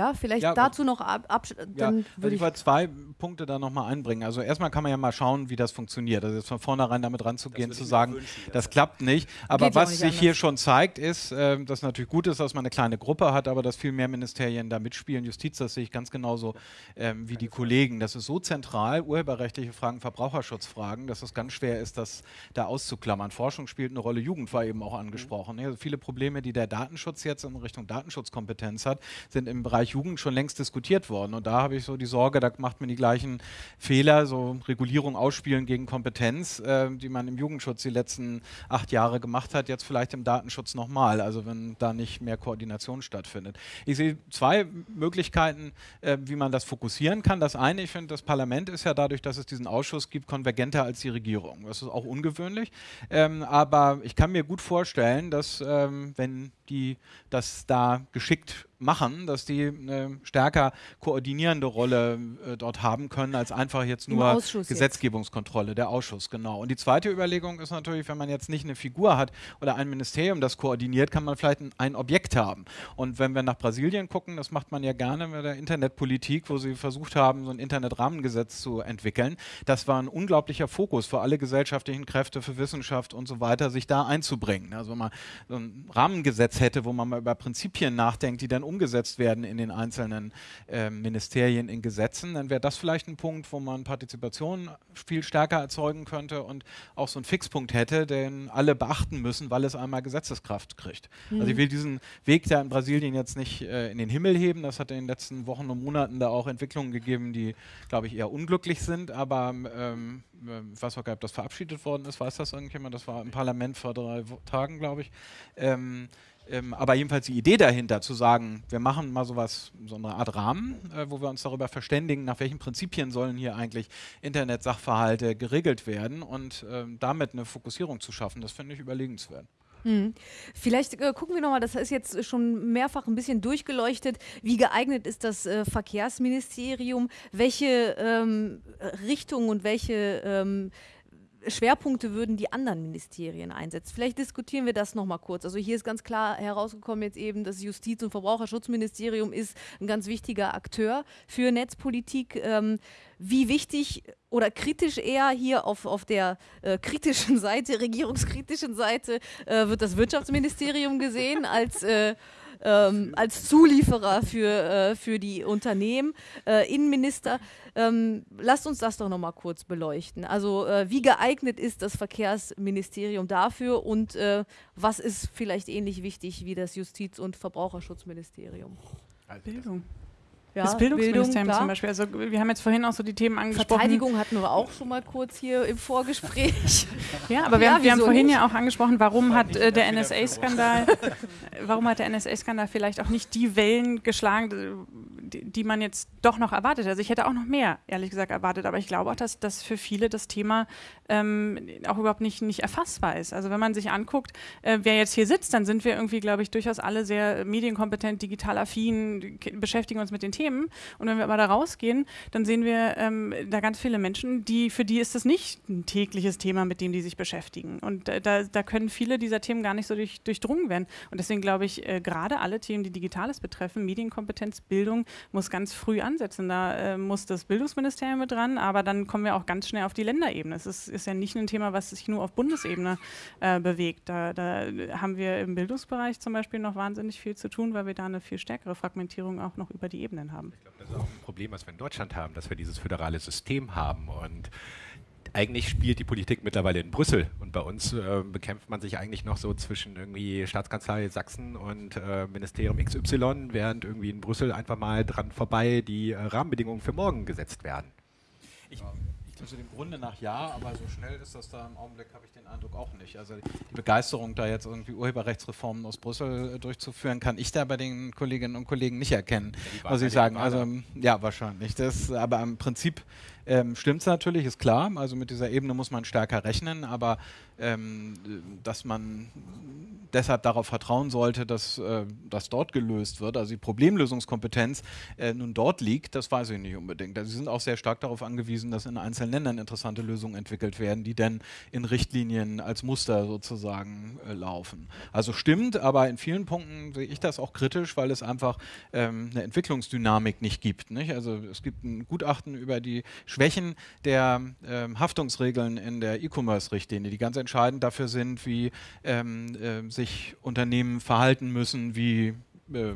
ja, vielleicht ja, dazu noch ab, ab ja, würde ich, ich zwei Punkte da nochmal einbringen. Also erstmal kann man ja mal schauen, wie das funktioniert. Also jetzt von vornherein damit ranzugehen, zu sagen, wünschen, das klappt nicht. Aber Geht was sich anders. hier schon zeigt, ist, äh, dass natürlich gut ist, dass man eine kleine Gruppe hat, aber dass viel mehr Ministerien da mitspielen. Justiz, das sehe ich ganz genauso ähm, wie die Kollegen. Das ist so zentral, urheberrechtliche Fragen, Verbraucherschutzfragen, dass es ganz schwer ist, das da auszuklammern. Forschung spielt eine Rolle, Jugend war eben auch angesprochen. Mhm. Also viele Probleme, die der Datenschutz jetzt in Richtung Datenschutzkompetenz hat, sind im Bereich Jugend schon längst diskutiert worden. Und da habe ich so die Sorge, da macht man die gleichen Fehler, so Regulierung ausspielen gegen Kompetenz, äh, die man im Jugendschutz die letzten acht Jahre gemacht hat, jetzt vielleicht im Datenschutz nochmal, also wenn da nicht mehr Koordination stattfindet. Ich sehe zwei Möglichkeiten, äh, wie man das fokussieren kann. Das eine, ich finde, das Parlament ist ja dadurch, dass es diesen Ausschuss gibt, konvergenter als die Regierung. Das ist auch ungewöhnlich. Ähm, aber ich kann mir gut vorstellen, dass ähm, wenn die das da geschickt machen, dass die eine stärker koordinierende Rolle äh, dort haben können, als einfach jetzt nur Gesetzgebungskontrolle, jetzt. der Ausschuss, genau. Und die zweite Überlegung ist natürlich, wenn man jetzt nicht eine Figur hat oder ein Ministerium, das koordiniert, kann man vielleicht ein, ein Objekt haben. Und wenn wir nach Brasilien gucken, das macht man ja gerne mit der Internetpolitik, wo sie versucht haben, so ein Internetrahmengesetz zu entwickeln. Das war ein unglaublicher Fokus für alle gesellschaftlichen Kräfte, für Wissenschaft und so weiter, sich da einzubringen. Also wenn man so ein Rahmengesetz hätte, wo man mal über Prinzipien nachdenkt, die dann umgesetzt werden in den einzelnen äh, Ministerien, in Gesetzen, dann wäre das vielleicht ein Punkt, wo man Partizipation viel stärker erzeugen könnte und auch so einen Fixpunkt hätte, den alle beachten müssen, weil es einmal Gesetzeskraft kriegt. Mhm. Also ich will diesen Weg da in Brasilien jetzt nicht äh, in den Himmel heben. Das hat in den letzten Wochen und Monaten da auch Entwicklungen gegeben, die, glaube ich, eher unglücklich sind. Aber ähm, ähm ich weiß auch gar nicht, ob das verabschiedet worden ist. Weiß das irgendjemand? Das war im Parlament vor drei Tagen, glaube ich. Ähm, ähm, aber jedenfalls die Idee dahinter, zu sagen, wir machen mal sowas, so eine Art Rahmen, äh, wo wir uns darüber verständigen, nach welchen Prinzipien sollen hier eigentlich Internet-Sachverhalte geregelt werden und äh, damit eine Fokussierung zu schaffen, das finde ich überlegenswert. Hm. Vielleicht äh, gucken wir nochmal, das ist jetzt schon mehrfach ein bisschen durchgeleuchtet, wie geeignet ist das äh, Verkehrsministerium, welche ähm, Richtungen und welche ähm, Schwerpunkte würden die anderen Ministerien einsetzen. Vielleicht diskutieren wir das nochmal kurz. Also hier ist ganz klar herausgekommen jetzt eben, das Justiz- und Verbraucherschutzministerium ist ein ganz wichtiger Akteur für Netzpolitik. Ähm, wie wichtig oder kritisch eher hier auf, auf der äh, kritischen Seite, regierungskritischen Seite, äh, wird das Wirtschaftsministerium gesehen als äh, ähm, als Zulieferer für, äh, für die Unternehmen. Äh, Innenminister, ähm, lasst uns das doch nochmal kurz beleuchten. Also äh, wie geeignet ist das Verkehrsministerium dafür und äh, was ist vielleicht ähnlich wichtig wie das Justiz- und Verbraucherschutzministerium? Bildung. Ja, das Bildungsministerium Bildung, zum Beispiel. Also wir haben jetzt vorhin auch so die Themen angesprochen. Verteidigung hatten wir auch schon mal kurz hier im Vorgespräch. ja, aber wir, ja, haben, wir haben vorhin nicht? ja auch angesprochen, warum hat äh, der NSA-Skandal, warum hat der NSA-Skandal vielleicht auch nicht die Wellen geschlagen, die, die, man jetzt doch noch erwartet. Also ich hätte auch noch mehr, ehrlich gesagt, erwartet. Aber ich glaube auch, dass, dass für viele das Thema ähm, auch überhaupt nicht, nicht erfassbar ist. Also wenn man sich anguckt, äh, wer jetzt hier sitzt, dann sind wir irgendwie, glaube ich, durchaus alle sehr medienkompetent, digital affin, beschäftigen uns mit den Themen. Und wenn wir aber da rausgehen, dann sehen wir ähm, da ganz viele Menschen, die für die ist das nicht ein tägliches Thema, mit dem die sich beschäftigen. Und äh, da, da, können viele dieser Themen gar nicht so durch, durchdrungen werden. Und deswegen glaube ich, äh, gerade alle Themen, die Digitales betreffen, Medienkompetenz, Bildung, muss ganz früh ansetzen. Da äh, muss das Bildungsministerium mit dran, aber dann kommen wir auch ganz schnell auf die Länderebene. Es ist, ist ja nicht ein Thema, was sich nur auf Bundesebene äh, bewegt. Da, da haben wir im Bildungsbereich zum Beispiel noch wahnsinnig viel zu tun, weil wir da eine viel stärkere Fragmentierung auch noch über die Ebenen haben. Ich glaube, das ist auch ein Problem, was wir in Deutschland haben, dass wir dieses föderale System haben und eigentlich spielt die Politik mittlerweile in Brüssel und bei uns äh, bekämpft man sich eigentlich noch so zwischen irgendwie Staatskanzlei Sachsen und äh, Ministerium XY, während irgendwie in Brüssel einfach mal dran vorbei die äh, Rahmenbedingungen für morgen gesetzt werden. Ich, also dem Grunde nach ja, aber so schnell ist das da im Augenblick, habe ich den Eindruck auch nicht. Also die Begeisterung, da jetzt irgendwie Urheberrechtsreformen aus Brüssel äh, durchzuführen, kann ich da bei den Kolleginnen und Kollegen nicht erkennen, ja, muss ich sagen. Also ja, wahrscheinlich. Das, aber im Prinzip ähm, stimmt es natürlich, ist klar. Also mit dieser Ebene muss man stärker rechnen, aber ähm, dass man deshalb darauf vertrauen sollte, dass äh, das dort gelöst wird, also die Problemlösungskompetenz äh, nun dort liegt, das weiß ich nicht unbedingt. Also sie sind auch sehr stark darauf angewiesen, dass in einzelnen Ländern interessante Lösungen entwickelt werden, die dann in Richtlinien als Muster sozusagen äh, laufen. Also stimmt, aber in vielen Punkten sehe ich das auch kritisch, weil es einfach ähm, eine Entwicklungsdynamik nicht gibt. Nicht? Also es gibt ein Gutachten über die Schwächen der ähm, Haftungsregeln in der E-Commerce-Richtlinie, die ganz entscheidend dafür sind, wie ähm, äh, sich Unternehmen verhalten müssen, wie äh,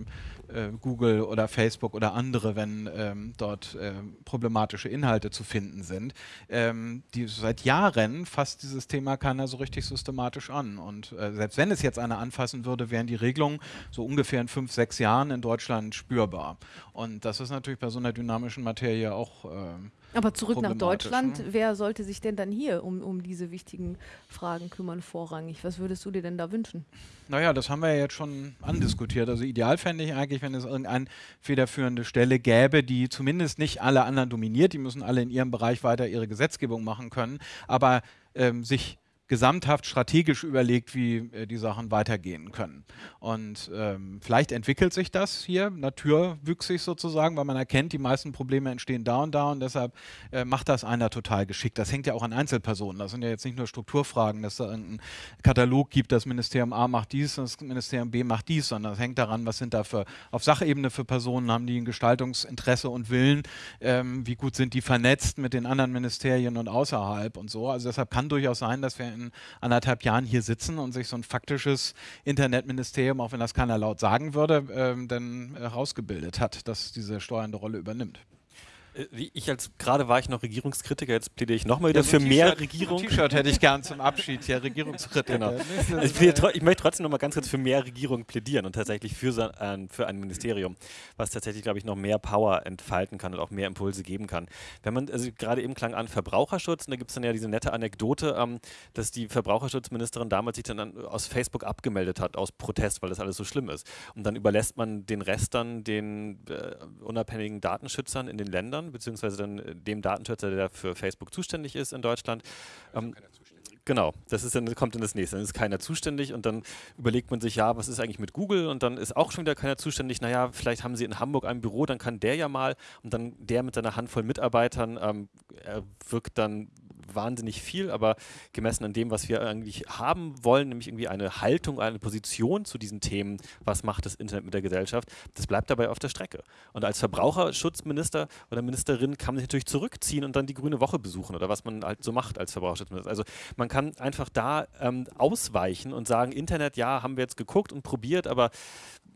äh, Google oder Facebook oder andere, wenn ähm, dort äh, problematische Inhalte zu finden sind. Ähm, die seit Jahren fasst dieses Thema keiner so richtig systematisch an. Und äh, selbst wenn es jetzt einer anfassen würde, wären die Regelungen so ungefähr in fünf, sechs Jahren in Deutschland spürbar. Und das ist natürlich bei so einer dynamischen Materie auch ähm, aber zurück nach Deutschland, ne? wer sollte sich denn dann hier um, um diese wichtigen Fragen kümmern, vorrangig? Was würdest du dir denn da wünschen? Naja, das haben wir ja jetzt schon andiskutiert. Also ideal fände ich eigentlich, wenn es irgendeine federführende Stelle gäbe, die zumindest nicht alle anderen dominiert, die müssen alle in ihrem Bereich weiter ihre Gesetzgebung machen können, aber ähm, sich gesamthaft strategisch überlegt, wie äh, die Sachen weitergehen können. Und ähm, vielleicht entwickelt sich das hier naturwüchsig sozusagen, weil man erkennt, die meisten Probleme entstehen da und da und deshalb äh, macht das einer total geschickt. Das hängt ja auch an Einzelpersonen. Das sind ja jetzt nicht nur Strukturfragen, dass da einen Katalog gibt, das Ministerium A macht dies, das Ministerium B macht dies, sondern das hängt daran, was sind da für auf Sachebene für Personen, haben die ein Gestaltungsinteresse und Willen, ähm, wie gut sind die vernetzt mit den anderen Ministerien und außerhalb und so. Also deshalb kann durchaus sein, dass wir in anderthalb Jahren hier sitzen und sich so ein faktisches Internetministerium, auch wenn das keiner laut sagen würde, ähm, dann herausgebildet hat, das diese steuernde Rolle übernimmt. Äh, ich als gerade war ich noch Regierungskritiker, jetzt plädiere ich nochmal wieder ja, so für mehr Regierung. Ein T-Shirt hätte ich gern zum Abschied, ja, Regierungskritiker. Genau. Also ich, ich, möchte trotzdem nochmal ganz kurz für mehr Regierung plädieren und tatsächlich für, so ein, für ein Ministerium, was tatsächlich, glaube ich, noch mehr Power entfalten kann und auch mehr Impulse geben kann. Wenn man, also gerade eben klang an Verbraucherschutz, und da gibt es dann ja diese nette Anekdote, ähm, dass die Verbraucherschutzministerin damals sich dann an, aus Facebook abgemeldet hat, aus Protest, weil das alles so schlimm ist. Und dann überlässt man den Rest dann den äh, unabhängigen Datenschützern in den Ländern Ländern, beziehungsweise dann äh, dem Datenschützer, der für Facebook zuständig ist in Deutschland. Ähm, Genau, das ist dann, kommt dann das nächste. Dann ist keiner zuständig und dann überlegt man sich, ja, was ist eigentlich mit Google? Und dann ist auch schon wieder keiner zuständig. Naja, vielleicht haben sie in Hamburg ein Büro, dann kann der ja mal und dann der mit seiner Handvoll Mitarbeitern ähm, wirkt dann wahnsinnig viel, aber gemessen an dem, was wir eigentlich haben wollen, nämlich irgendwie eine Haltung, eine Position zu diesen Themen, was macht das Internet mit der Gesellschaft, das bleibt dabei auf der Strecke. Und als Verbraucherschutzminister oder Ministerin kann man sich natürlich zurückziehen und dann die Grüne Woche besuchen oder was man halt so macht als Verbraucherschutzminister. Also man kann einfach da ähm, ausweichen und sagen, Internet, ja, haben wir jetzt geguckt und probiert, aber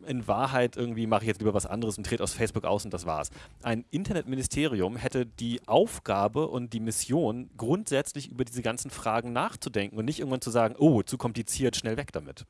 in Wahrheit irgendwie mache ich jetzt lieber was anderes und trete aus Facebook aus und das war's. Ein Internetministerium hätte die Aufgabe und die Mission, grundsätzlich über diese ganzen Fragen nachzudenken und nicht irgendwann zu sagen, oh, zu kompliziert, schnell weg damit.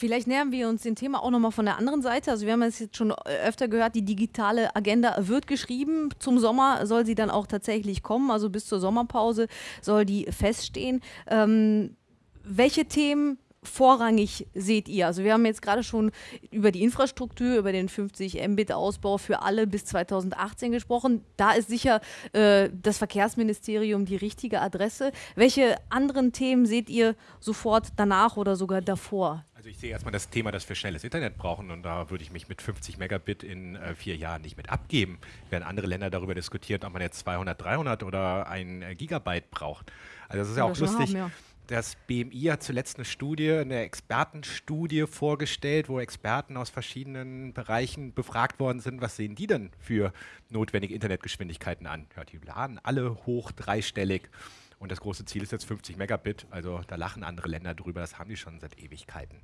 Vielleicht nähern wir uns dem Thema auch nochmal von der anderen Seite. Also wir haben es jetzt schon öfter gehört, die digitale Agenda wird geschrieben. Zum Sommer soll sie dann auch tatsächlich kommen. Also bis zur Sommerpause soll die feststehen. Ähm, welche Themen vorrangig seht ihr? Also wir haben jetzt gerade schon über die Infrastruktur, über den 50 Mbit Ausbau für alle bis 2018 gesprochen. Da ist sicher äh, das Verkehrsministerium die richtige Adresse. Welche anderen Themen seht ihr sofort danach oder sogar davor? Also ich sehe erstmal das Thema, dass wir schnelles Internet brauchen und da würde ich mich mit 50 Megabit in äh, vier Jahren nicht mit abgeben, während andere Länder darüber diskutieren, ob man jetzt 200, 300 oder ein Gigabyte braucht. Also das ist ja auch lustig. Haben, ja das BMI hat zuletzt eine Studie, eine Expertenstudie vorgestellt, wo Experten aus verschiedenen Bereichen befragt worden sind, was sehen die denn für notwendige Internetgeschwindigkeiten an? Ja, die laden alle hoch dreistellig. Und das große Ziel ist jetzt 50 Megabit. Also da lachen andere Länder drüber, das haben die schon seit Ewigkeiten.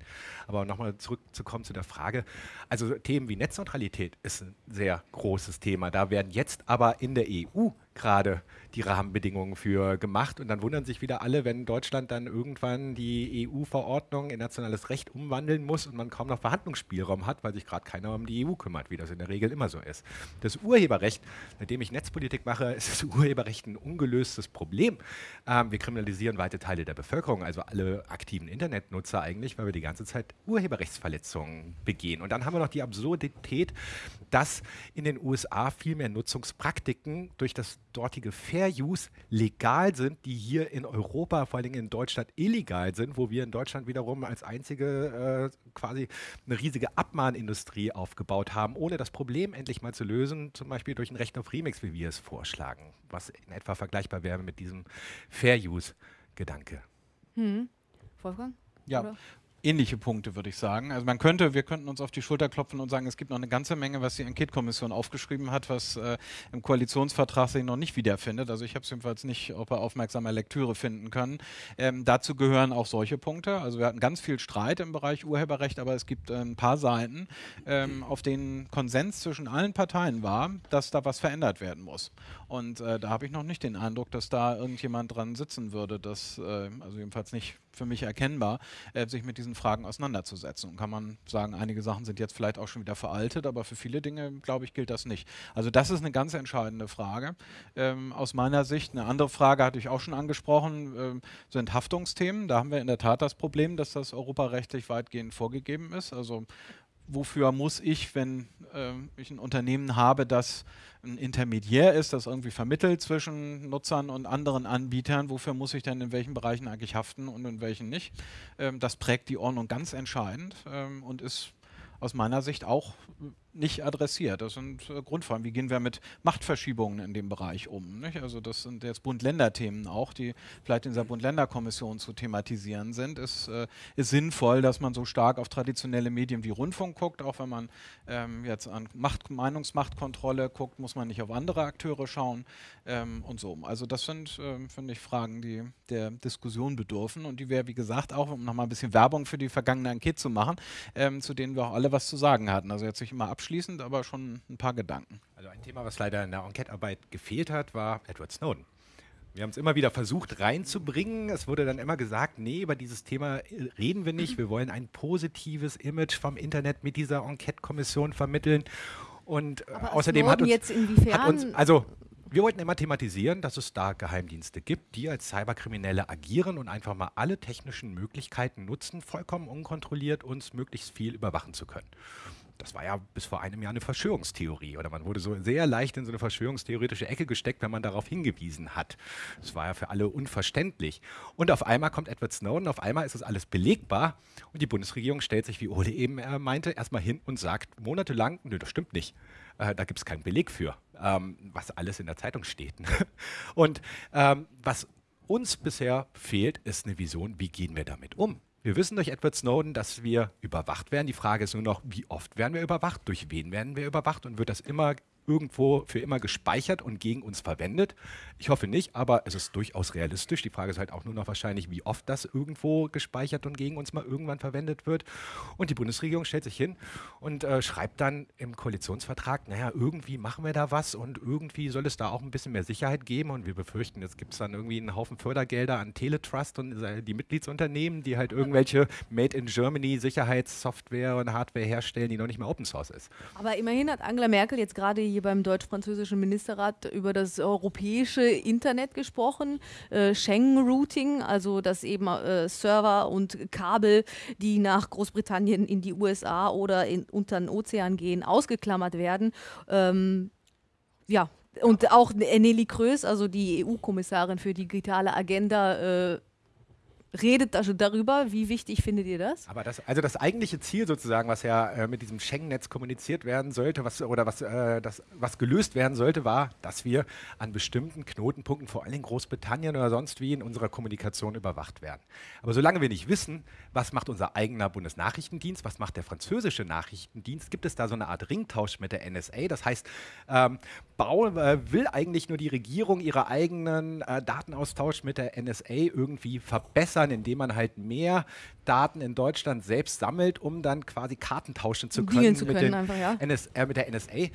Aber nochmal zurückzukommen zu der Frage. Also Themen wie Netzneutralität ist ein sehr großes Thema. Da werden jetzt aber in der EU gerade die Rahmenbedingungen für gemacht. Und dann wundern sich wieder alle, wenn Deutschland dann irgendwann die EU-Verordnung in nationales Recht umwandeln muss und man kaum noch Verhandlungsspielraum hat, weil sich gerade keiner um die EU kümmert, wie das in der Regel immer so ist. Das Urheberrecht, seitdem ich Netzpolitik mache, ist das Urheberrecht ein ungelöstes Problem. Ähm, wir kriminalisieren weite Teile der Bevölkerung, also alle aktiven Internetnutzer eigentlich, weil wir die ganze Zeit Urheberrechtsverletzungen begehen. Und dann haben wir noch die Absurdität, dass in den USA viel mehr Nutzungspraktiken durch das dortige Fair Use legal sind, die hier in Europa, vor allem in Deutschland, illegal sind, wo wir in Deutschland wiederum als einzige äh, quasi eine riesige Abmahnindustrie aufgebaut haben, ohne das Problem endlich mal zu lösen, zum Beispiel durch ein Recht auf Remix, wie wir es vorschlagen, was in etwa vergleichbar wäre mit diesem Fair Use-Gedanke. Hm. Wolfgang? Ja, Oder? Ähnliche Punkte, würde ich sagen. Also man könnte, wir könnten uns auf die Schulter klopfen und sagen, es gibt noch eine ganze Menge, was die Enquete-Kommission aufgeschrieben hat, was äh, im Koalitionsvertrag sich noch nicht wiederfindet. Also ich habe es jedenfalls nicht ob er aufmerksamer Lektüre finden können. Ähm, dazu gehören auch solche Punkte. Also wir hatten ganz viel Streit im Bereich Urheberrecht, aber es gibt äh, ein paar Seiten, ähm, auf denen Konsens zwischen allen Parteien war, dass da was verändert werden muss. Und äh, da habe ich noch nicht den Eindruck, dass da irgendjemand dran sitzen würde, das, äh, also jedenfalls nicht für mich erkennbar, äh, sich mit diesen Fragen auseinanderzusetzen. Und kann man sagen, einige Sachen sind jetzt vielleicht auch schon wieder veraltet, aber für viele Dinge, glaube ich, gilt das nicht. Also das ist eine ganz entscheidende Frage ähm, aus meiner Sicht. Eine andere Frage hatte ich auch schon angesprochen, ähm, sind Haftungsthemen. Da haben wir in der Tat das Problem, dass das europarechtlich weitgehend vorgegeben ist. Also wofür muss ich, wenn äh, ich ein Unternehmen habe, das ein Intermediär ist, das irgendwie vermittelt zwischen Nutzern und anderen Anbietern, wofür muss ich denn in welchen Bereichen eigentlich haften und in welchen nicht? Ähm, das prägt die Ordnung ganz entscheidend ähm, und ist aus meiner Sicht auch nicht adressiert. Das sind äh, Grundfragen. Wie gehen wir mit Machtverschiebungen in dem Bereich um? Nicht? Also das sind jetzt Bund-Länder-Themen auch, die vielleicht in dieser Bund-Länder-Kommission zu thematisieren sind. Es äh, ist sinnvoll, dass man so stark auf traditionelle Medien wie Rundfunk guckt. Auch wenn man ähm, jetzt an Macht, Meinungsmachtkontrolle guckt, muss man nicht auf andere Akteure schauen ähm, und so. Also das sind, äh, finde ich, Fragen, die der Diskussion bedürfen und die wir, wie gesagt, auch, um nochmal ein bisschen Werbung für die vergangene Enquete zu machen, ähm, zu denen wir auch alle was zu sagen hatten. Also jetzt nicht immer abschließend abschließend, aber schon ein paar Gedanken. Also ein Thema, was leider in der Enquete-Arbeit gefehlt hat, war Edward Snowden. Wir haben es immer wieder versucht reinzubringen. Es wurde dann immer gesagt, nee, über dieses Thema reden wir nicht. Wir wollen ein positives Image vom Internet mit dieser Enquete-Kommission vermitteln. Und Aber außerdem hat uns, hat uns, also wir wollten immer thematisieren, dass es da Geheimdienste gibt, die als Cyberkriminelle agieren und einfach mal alle technischen Möglichkeiten nutzen, vollkommen unkontrolliert uns möglichst viel überwachen zu können das war ja bis vor einem Jahr eine Verschwörungstheorie oder man wurde so sehr leicht in so eine verschwörungstheoretische Ecke gesteckt, wenn man darauf hingewiesen hat. Das war ja für alle unverständlich. Und auf einmal kommt Edward Snowden, auf einmal ist das alles belegbar und die Bundesregierung stellt sich, wie Ole eben äh, meinte, erstmal hin und sagt monatelang, nö, das stimmt nicht. Äh, da gibt es keinen Beleg für, ähm, was alles in der Zeitung steht. und ähm, was uns bisher fehlt, ist eine Vision, wie gehen wir damit um? Wir wissen durch Edward Snowden, dass wir überwacht werden. Die Frage ist nur noch, wie oft werden wir überwacht, durch wen werden wir überwacht und wird das immer irgendwo für immer gespeichert und gegen uns verwendet. Ich hoffe nicht, aber es ist durchaus realistisch. Die Frage ist halt auch nur noch wahrscheinlich, wie oft das irgendwo gespeichert und gegen uns mal irgendwann verwendet wird. Und die Bundesregierung stellt sich hin und äh, schreibt dann im Koalitionsvertrag, naja, irgendwie machen wir da was und irgendwie soll es da auch ein bisschen mehr Sicherheit geben. Und wir befürchten, jetzt gibt es dann irgendwie einen Haufen Fördergelder an Teletrust und die Mitgliedsunternehmen, die halt irgendwelche Made in Germany Sicherheitssoftware und Hardware herstellen, die noch nicht mehr Open Source ist. Aber immerhin hat Angela Merkel jetzt gerade beim deutsch-französischen Ministerrat über das europäische Internet gesprochen, äh, Schengen-Routing, also dass eben äh, Server und Kabel, die nach Großbritannien in die USA oder in, unter den Ozean gehen, ausgeklammert werden. Ähm, ja, und auch Nelly Krös, also die EU-Kommissarin für digitale Agenda, äh, redet also darüber. Wie wichtig findet ihr das? Aber das, also das eigentliche Ziel sozusagen, was ja äh, mit diesem Schengen-Netz kommuniziert werden sollte, was, oder was, äh, das, was gelöst werden sollte, war, dass wir an bestimmten Knotenpunkten, vor allem in Großbritannien oder sonst wie, in unserer Kommunikation überwacht werden. Aber solange wir nicht wissen, was macht unser eigener Bundesnachrichtendienst, was macht der französische Nachrichtendienst, gibt es da so eine Art Ringtausch mit der NSA. Das heißt, ähm, Bau, äh, will eigentlich nur die Regierung ihre eigenen äh, Datenaustausch mit der NSA irgendwie verbessern, indem man halt mehr Daten in Deutschland selbst sammelt, um dann quasi Karten tauschen zu können, zu mit, können einfach, ja. NS, äh, mit der NSA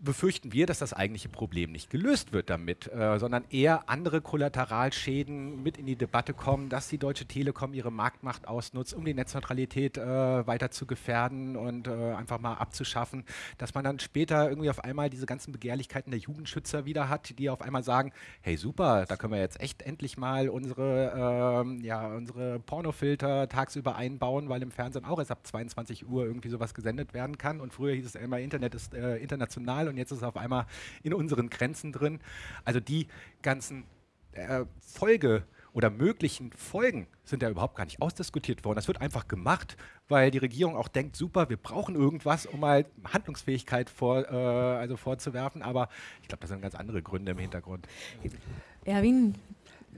befürchten wir, dass das eigentliche Problem nicht gelöst wird damit, äh, sondern eher andere Kollateralschäden mit in die Debatte kommen, dass die Deutsche Telekom ihre Marktmacht ausnutzt, um die Netzneutralität äh, weiter zu gefährden und äh, einfach mal abzuschaffen, dass man dann später irgendwie auf einmal diese ganzen Begehrlichkeiten der Jugendschützer wieder hat, die auf einmal sagen, hey super, da können wir jetzt echt endlich mal unsere, ähm, ja, unsere Pornofilter tagsüber einbauen, weil im Fernsehen auch erst ab 22 Uhr irgendwie sowas gesendet werden kann. Und früher hieß es immer, Internet ist äh, international international und jetzt ist es auf einmal in unseren Grenzen drin. Also die ganzen äh, Folge oder möglichen Folgen sind ja überhaupt gar nicht ausdiskutiert worden. Das wird einfach gemacht, weil die Regierung auch denkt, super, wir brauchen irgendwas, um mal Handlungsfähigkeit vor, äh, also vorzuwerfen. Aber ich glaube, das sind ganz andere Gründe im Hintergrund. Erwin,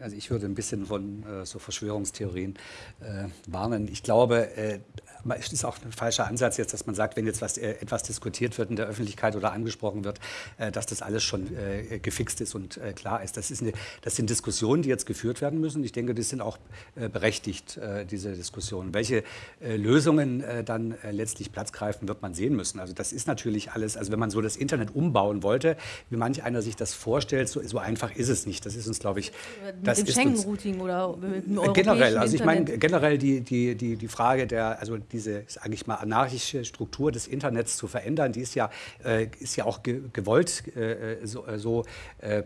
also ich würde ein bisschen von äh, so Verschwörungstheorien äh, warnen. Ich glaube, äh, es ist auch ein falscher Ansatz jetzt, dass man sagt, wenn jetzt was, äh, etwas diskutiert wird in der Öffentlichkeit oder angesprochen wird, äh, dass das alles schon äh, gefixt ist und klar ist. Das, ist eine, das sind Diskussionen, die jetzt geführt werden müssen. Ich denke, die sind auch berechtigt, diese Diskussionen. Welche Lösungen dann letztlich Platz greifen, wird man sehen müssen. Also das ist natürlich alles, also wenn man so das Internet umbauen wollte, wie manch einer sich das vorstellt, so, so einfach ist es nicht. Das ist uns, glaube ich, das mit dem Schengen-Routing oder mit dem Generell, also ich meine generell die, die, die, die Frage der, also diese, sage ich mal, anarchische Struktur des Internets zu verändern, die ist ja, äh, ist ja auch ge gewollt äh, so, äh, so, äh, äh,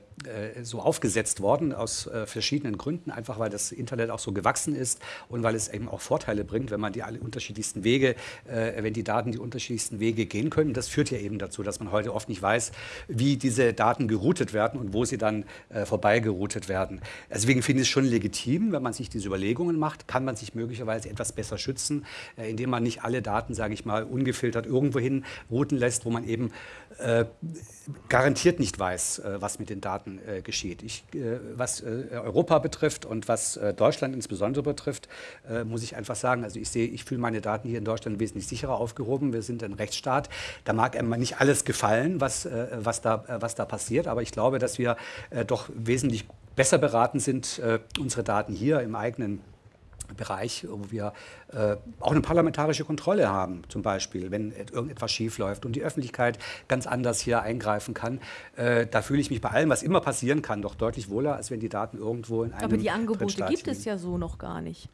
so aufgesetzt worden aus äh, verschiedenen Gründen, einfach weil das Internet auch so gewachsen ist und weil es eben auch Vorteile bringt, wenn man die alle unterschiedlichsten Wege, wenn die Daten die unterschiedlichsten Wege gehen können. Das führt ja eben dazu, dass man heute oft nicht weiß, wie diese Daten geroutet werden und wo sie dann vorbei geroutet werden. Deswegen finde ich es schon legitim, wenn man sich diese Überlegungen macht, kann man sich möglicherweise etwas besser schützen, indem man nicht alle Daten, sage ich mal, ungefiltert irgendwohin routen lässt, wo man eben äh, garantiert nicht weiß, äh, was mit den Daten äh, geschieht. Ich, äh, was äh, Europa betrifft und was äh, Deutschland insbesondere betrifft, muss ich einfach sagen, also ich sehe, ich fühle meine Daten hier in Deutschland wesentlich sicherer aufgehoben. Wir sind ein Rechtsstaat. Da mag einem nicht alles gefallen, was, was, da, was da passiert, aber ich glaube, dass wir doch wesentlich besser beraten sind, unsere Daten hier im eigenen Bereich, wo wir äh, auch eine parlamentarische Kontrolle haben, zum Beispiel, wenn irgendetwas schiefläuft und die Öffentlichkeit ganz anders hier eingreifen kann. Äh, da fühle ich mich bei allem, was immer passieren kann, doch deutlich wohler, als wenn die Daten irgendwo in einem Aber die Angebote gibt liegen. es ja so noch gar nicht.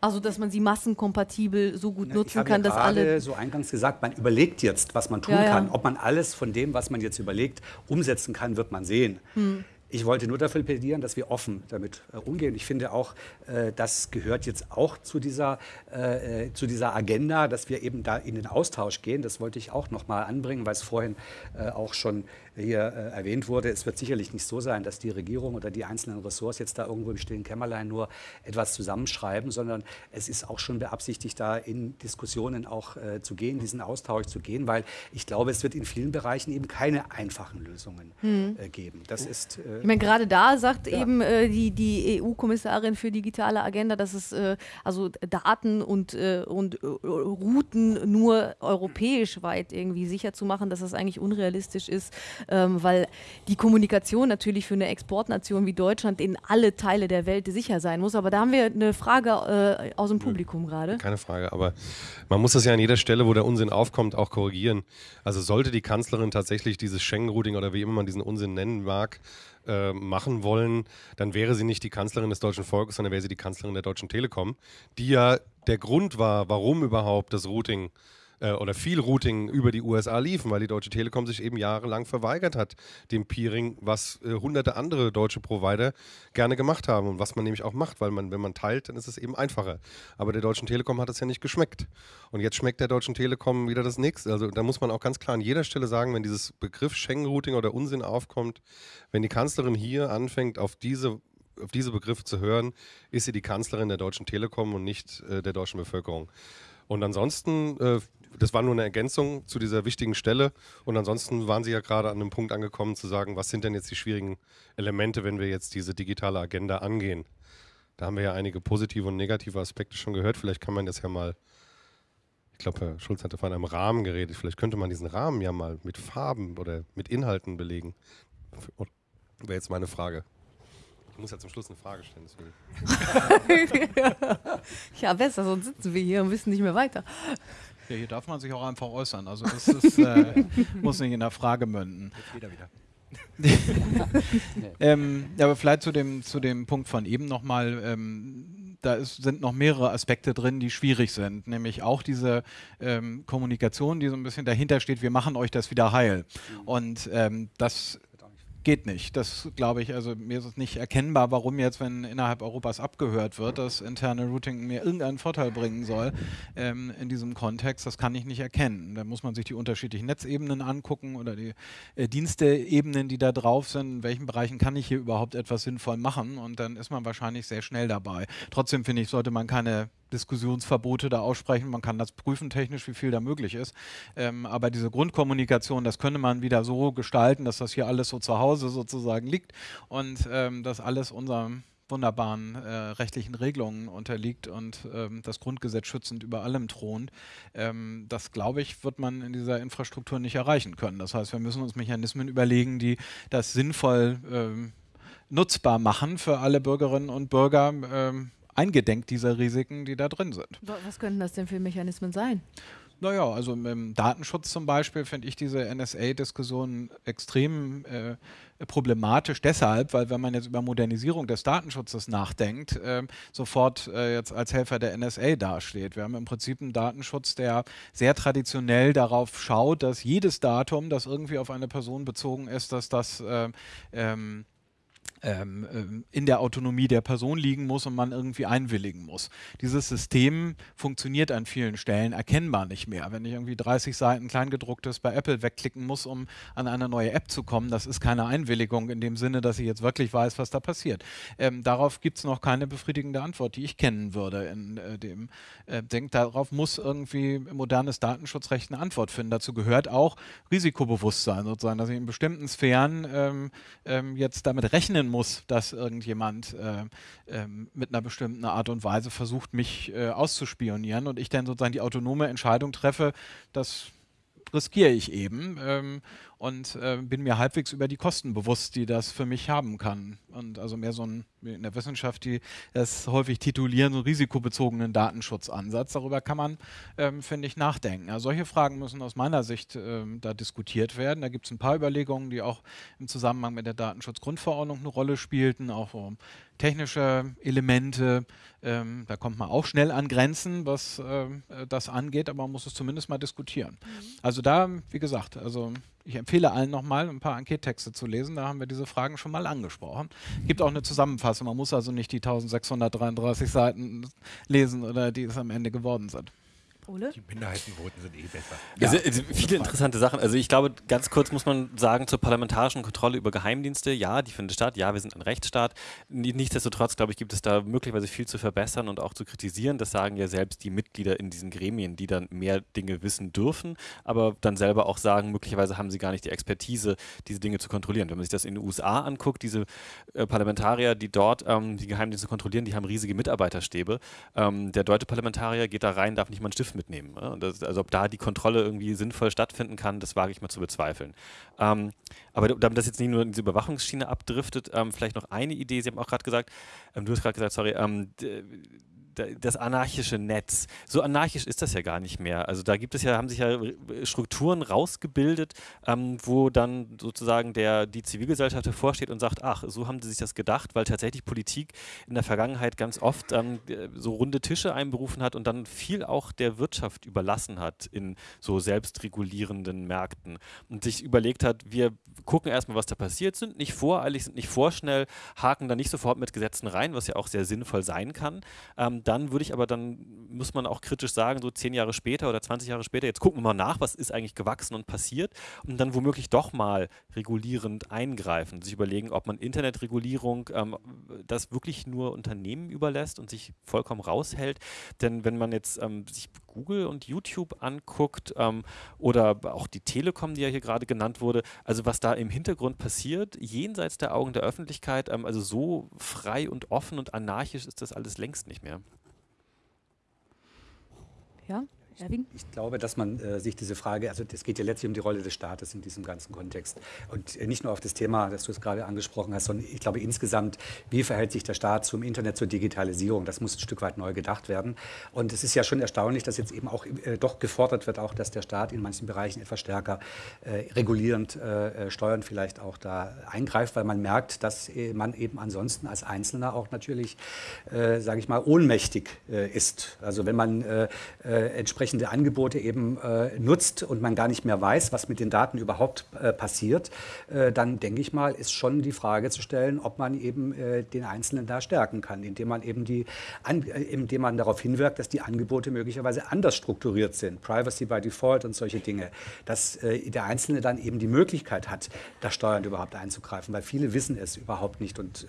Also, dass man sie massenkompatibel so gut nutzen kann, ja dass alle. so eingangs gesagt, man überlegt jetzt, was man tun ja, ja. kann. Ob man alles von dem, was man jetzt überlegt, umsetzen kann, wird man sehen. Hm. Ich wollte nur dafür plädieren, dass wir offen damit äh, umgehen. Ich finde auch, äh, das gehört jetzt auch zu dieser, äh, äh, zu dieser Agenda, dass wir eben da in den Austausch gehen. Das wollte ich auch noch mal anbringen, weil es vorhin äh, auch schon hier äh, erwähnt wurde, es wird sicherlich nicht so sein, dass die Regierung oder die einzelnen Ressorts jetzt da irgendwo im stillen Kämmerlein nur etwas zusammenschreiben, sondern es ist auch schon beabsichtigt, da in Diskussionen auch äh, zu gehen, diesen Austausch zu gehen, weil ich glaube, es wird in vielen Bereichen eben keine einfachen Lösungen hm. äh, geben. Das ist, äh, ich meine, gerade da sagt ja. eben äh, die, die EU-Kommissarin für digitale Agenda, dass es äh, also Daten und, und Routen nur europäisch weit irgendwie sicher zu machen, dass das eigentlich unrealistisch ist, ähm, weil die Kommunikation natürlich für eine Exportnation wie Deutschland in alle Teile der Welt sicher sein muss. Aber da haben wir eine Frage äh, aus dem Publikum gerade. Keine Frage, aber man muss das ja an jeder Stelle, wo der Unsinn aufkommt, auch korrigieren. Also sollte die Kanzlerin tatsächlich dieses Schengen-Routing oder wie immer man diesen Unsinn nennen mag, äh, machen wollen, dann wäre sie nicht die Kanzlerin des deutschen Volkes, sondern wäre sie die Kanzlerin der Deutschen Telekom, die ja der Grund war, warum überhaupt das Routing äh, oder viel Routing über die USA liefen, weil die Deutsche Telekom sich eben jahrelang verweigert hat, dem Peering, was äh, hunderte andere deutsche Provider gerne gemacht haben und was man nämlich auch macht, weil man, wenn man teilt, dann ist es eben einfacher. Aber der Deutschen Telekom hat es ja nicht geschmeckt. Und jetzt schmeckt der Deutschen Telekom wieder das nächste. Also da muss man auch ganz klar an jeder Stelle sagen, wenn dieses Begriff Schengen-Routing oder Unsinn aufkommt, wenn die Kanzlerin hier anfängt, auf diese auf diese Begriffe zu hören, ist sie die Kanzlerin der Deutschen Telekom und nicht äh, der deutschen Bevölkerung. Und ansonsten äh, das war nur eine Ergänzung zu dieser wichtigen Stelle. Und ansonsten waren Sie ja gerade an einem Punkt angekommen zu sagen, was sind denn jetzt die schwierigen Elemente, wenn wir jetzt diese digitale Agenda angehen? Da haben wir ja einige positive und negative Aspekte schon gehört. Vielleicht kann man das ja mal, ich glaube, Herr Schulz hatte von einem Rahmen geredet. Vielleicht könnte man diesen Rahmen ja mal mit Farben oder mit Inhalten belegen. Wäre jetzt meine Frage. Ich muss ja zum Schluss eine Frage stellen. ja, besser, sonst sitzen wir hier und wissen nicht mehr weiter. Ja, hier darf man sich auch einfach äußern. Also das ist, äh, muss nicht in der Frage münden. Jetzt wieder wieder. ähm, ja, aber vielleicht zu dem, zu dem Punkt von eben nochmal. Ähm, da ist, sind noch mehrere Aspekte drin, die schwierig sind. Nämlich auch diese ähm, Kommunikation, die so ein bisschen dahinter steht, wir machen euch das wieder heil. Mhm. Und ähm, das geht nicht. Das glaube ich, also mir ist es nicht erkennbar, warum jetzt, wenn innerhalb Europas abgehört wird, das interne Routing mir irgendeinen Vorteil bringen soll ähm, in diesem Kontext. Das kann ich nicht erkennen. Da muss man sich die unterschiedlichen Netzebenen angucken oder die äh, Diensteebenen, die da drauf sind. In welchen Bereichen kann ich hier überhaupt etwas sinnvoll machen? Und dann ist man wahrscheinlich sehr schnell dabei. Trotzdem finde ich, sollte man keine Diskussionsverbote da aussprechen. Man kann das prüfen technisch, wie viel da möglich ist. Ähm, aber diese Grundkommunikation, das könnte man wieder so gestalten, dass das hier alles so zu Hause sozusagen liegt und ähm, dass alles unserem wunderbaren äh, rechtlichen Regelungen unterliegt und ähm, das Grundgesetz schützend über allem thront. Ähm, das, glaube ich, wird man in dieser Infrastruktur nicht erreichen können. Das heißt, wir müssen uns Mechanismen überlegen, die das sinnvoll ähm, nutzbar machen für alle Bürgerinnen und Bürger ähm, eingedenk dieser Risiken, die da drin sind. Was könnten das denn für Mechanismen sein? Naja, also im Datenschutz zum Beispiel finde ich diese NSA-Diskussion extrem äh, problematisch deshalb, weil wenn man jetzt über Modernisierung des Datenschutzes nachdenkt, äh, sofort äh, jetzt als Helfer der NSA dasteht. Wir haben im Prinzip einen Datenschutz, der sehr traditionell darauf schaut, dass jedes Datum, das irgendwie auf eine Person bezogen ist, dass das äh, ähm, ähm, ähm, in der Autonomie der Person liegen muss und man irgendwie einwilligen muss. Dieses System funktioniert an vielen Stellen erkennbar nicht mehr. Wenn ich irgendwie 30 Seiten Kleingedrucktes bei Apple wegklicken muss, um an eine neue App zu kommen, das ist keine Einwilligung in dem Sinne, dass ich jetzt wirklich weiß, was da passiert. Ähm, darauf gibt es noch keine befriedigende Antwort, die ich kennen würde in äh, dem äh, Denk. Darauf muss irgendwie modernes Datenschutzrecht eine Antwort finden. Dazu gehört auch Risikobewusstsein sozusagen, dass ich in bestimmten Sphären ähm, ähm, jetzt damit rechnen muss, dass irgendjemand äh, äh, mit einer bestimmten Art und Weise versucht, mich äh, auszuspionieren und ich dann sozusagen die autonome Entscheidung treffe, das riskiere ich eben. Ähm, und äh, bin mir halbwegs über die Kosten bewusst, die das für mich haben kann. Und also mehr so ein, in der Wissenschaft, die das häufig titulieren, so risikobezogenen Datenschutzansatz. Darüber kann man, ähm, finde ich, nachdenken. Also solche Fragen müssen aus meiner Sicht ähm, da diskutiert werden. Da gibt es ein paar Überlegungen, die auch im Zusammenhang mit der Datenschutzgrundverordnung eine Rolle spielten, auch um technische Elemente. Ähm, da kommt man auch schnell an Grenzen, was äh, das angeht, aber man muss es zumindest mal diskutieren. Mhm. Also da, wie gesagt, also ich empfehle allen nochmal ein paar Enquete-Texte zu lesen. Da haben wir diese Fragen schon mal angesprochen. Gibt auch eine Zusammenfassung. Man muss also nicht die 1633 Seiten lesen oder die es am Ende geworden sind. Ole? Die Minderheitenvoten sind eh besser. Ja. Also, also viele interessante Sachen. Also ich glaube, ganz kurz muss man sagen zur parlamentarischen Kontrolle über Geheimdienste. Ja, die findet statt. Ja, wir sind ein Rechtsstaat. Nichtsdestotrotz, glaube ich, gibt es da möglicherweise viel zu verbessern und auch zu kritisieren. Das sagen ja selbst die Mitglieder in diesen Gremien, die dann mehr Dinge wissen dürfen, aber dann selber auch sagen, möglicherweise haben sie gar nicht die Expertise, diese Dinge zu kontrollieren. Wenn man sich das in den USA anguckt, diese äh, Parlamentarier, die dort ähm, die Geheimdienste kontrollieren, die haben riesige Mitarbeiterstäbe. Ähm, der deutsche Parlamentarier geht da rein, darf nicht mal einen Stift mitnehmen. Das, also ob da die Kontrolle irgendwie sinnvoll stattfinden kann, das wage ich mal zu bezweifeln. Ähm, aber damit das jetzt nicht nur in diese Überwachungsschiene abdriftet, ähm, vielleicht noch eine Idee. Sie haben auch gerade gesagt, ähm, du hast gerade gesagt, sorry, ähm, das anarchische Netz. So anarchisch ist das ja gar nicht mehr. Also da gibt es ja, haben sich ja Strukturen rausgebildet, ähm, wo dann sozusagen der, die Zivilgesellschaft hervorsteht und sagt, ach, so haben sie sich das gedacht, weil tatsächlich Politik in der Vergangenheit ganz oft ähm, so runde Tische einberufen hat und dann viel auch der Wirtschaft überlassen hat in so selbstregulierenden Märkten und sich überlegt hat, wir gucken erstmal, was da passiert, sind nicht voreilig, sind nicht vorschnell, haken da nicht sofort mit Gesetzen rein, was ja auch sehr sinnvoll sein kann. Ähm, dann würde ich aber, dann muss man auch kritisch sagen, so zehn Jahre später oder 20 Jahre später, jetzt gucken wir mal nach, was ist eigentlich gewachsen und passiert und dann womöglich doch mal regulierend eingreifen, sich überlegen, ob man Internetregulierung ähm, das wirklich nur Unternehmen überlässt und sich vollkommen raushält. Denn wenn man jetzt ähm, sich Google und YouTube anguckt ähm, oder auch die Telekom, die ja hier gerade genannt wurde, also was da im Hintergrund passiert, jenseits der Augen der Öffentlichkeit, ähm, also so frei und offen und anarchisch ist das alles längst nicht mehr. Ja, Erwin? Ich glaube, dass man äh, sich diese Frage, also es geht ja letztlich um die Rolle des Staates in diesem ganzen Kontext. Und äh, nicht nur auf das Thema, das du es gerade angesprochen hast, sondern ich glaube insgesamt, wie verhält sich der Staat zum Internet, zur Digitalisierung? Das muss ein Stück weit neu gedacht werden. Und es ist ja schon erstaunlich, dass jetzt eben auch äh, doch gefordert wird, auch dass der Staat in manchen Bereichen etwas stärker äh, regulierend äh, äh, Steuern vielleicht auch da eingreift, weil man merkt, dass man eben ansonsten als Einzelner auch natürlich, sage ich mal, ohnmächtig ist. Also wenn man entsprechend entsprechende Angebote eben äh, nutzt und man gar nicht mehr weiß, was mit den Daten überhaupt äh, passiert, äh, dann denke ich mal, ist schon die Frage zu stellen, ob man eben äh, den Einzelnen da stärken kann, indem man eben die, an, äh, indem man darauf hinwirkt, dass die Angebote möglicherweise anders strukturiert sind, Privacy by Default und solche Dinge, dass äh, der Einzelne dann eben die Möglichkeit hat, da steuernd überhaupt einzugreifen, weil viele wissen es überhaupt nicht und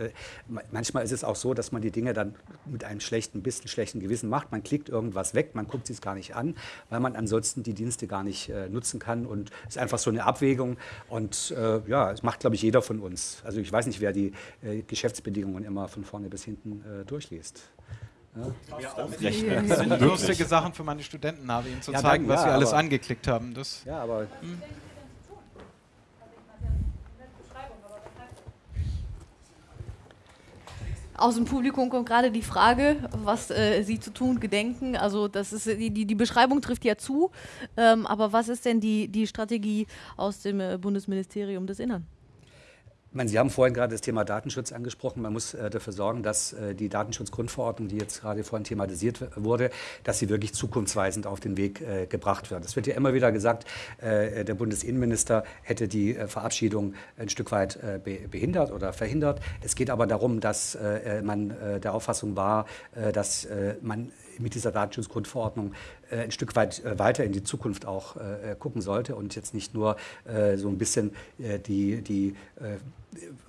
manchmal ist es auch so, dass man die Dinge dann mit einem schlechten, bisschen schlechten Gewissen macht. Man klickt irgendwas weg, man guckt sich es gar nicht an weil man ansonsten die Dienste gar nicht äh, nutzen kann. Und es ist einfach so eine Abwägung. Und äh, ja, es macht, glaube ich, jeder von uns. Also ich weiß nicht, wer die äh, Geschäftsbedingungen immer von vorne bis hinten äh, durchliest. Ja. Das sind lustige Sachen für meine Studenten, habe ihnen zu ja, zeigen, was ja, sie alles angeklickt haben. Das ja, aber. Hm. Aus dem Publikum kommt gerade die Frage, was äh, Sie zu tun gedenken. Also das ist die, die, die Beschreibung trifft ja zu, ähm, aber was ist denn die, die Strategie aus dem äh, Bundesministerium des Innern? Sie haben vorhin gerade das Thema Datenschutz angesprochen. Man muss äh, dafür sorgen, dass äh, die Datenschutzgrundverordnung, die jetzt gerade vorhin thematisiert wurde, dass sie wirklich zukunftsweisend auf den Weg äh, gebracht wird. Es wird ja immer wieder gesagt, der Bundesinnenminister hätte die Verabschiedung ein Stück weit be behindert oder verhindert. Es geht aber darum, dass man der Auffassung war, dass man mit dieser Datenschutzgrundverordnung ein Stück weit äh, weiter in die Zukunft auch äh, gucken sollte und jetzt nicht nur so ein bisschen die, die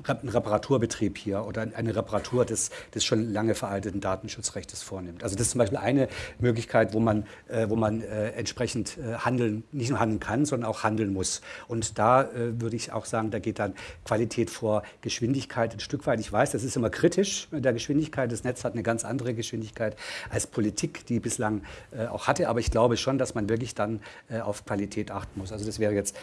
einen Reparaturbetrieb hier oder eine Reparatur des, des schon lange veralteten Datenschutzrechts vornimmt. Also das ist zum Beispiel eine Möglichkeit, wo man, äh, wo man äh, entsprechend äh, handeln, nicht nur handeln kann, sondern auch handeln muss. Und da äh, würde ich auch sagen, da geht dann Qualität vor Geschwindigkeit ein Stück weit. Ich weiß, das ist immer kritisch mit der Geschwindigkeit. Das Netz hat eine ganz andere Geschwindigkeit als Politik, die bislang äh, auch hatte. Aber ich glaube schon, dass man wirklich dann äh, auf Qualität achten muss. Also das wäre jetzt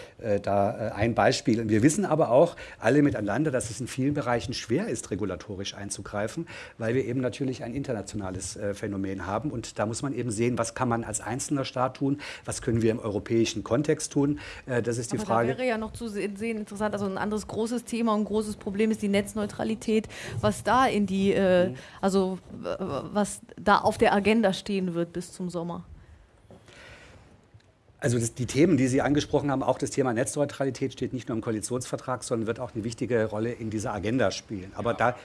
da ein Beispiel. Und wir wissen aber auch alle miteinander, dass es in vielen Bereichen schwer ist, regulatorisch einzugreifen, weil wir eben natürlich ein internationales äh, Phänomen haben. Und da muss man eben sehen, was kann man als einzelner Staat tun, was können wir im europäischen Kontext tun. Äh, das ist die Aber Frage. Das wäre ja noch zu sehen interessant. Also ein anderes großes Thema und großes Problem ist die Netzneutralität, was da in die, äh, mhm. also was da auf der Agenda stehen wird bis zum Sommer. Also das, die Themen, die Sie angesprochen haben, auch das Thema Netzneutralität steht nicht nur im Koalitionsvertrag, sondern wird auch eine wichtige Rolle in dieser Agenda spielen. Aber ja, da,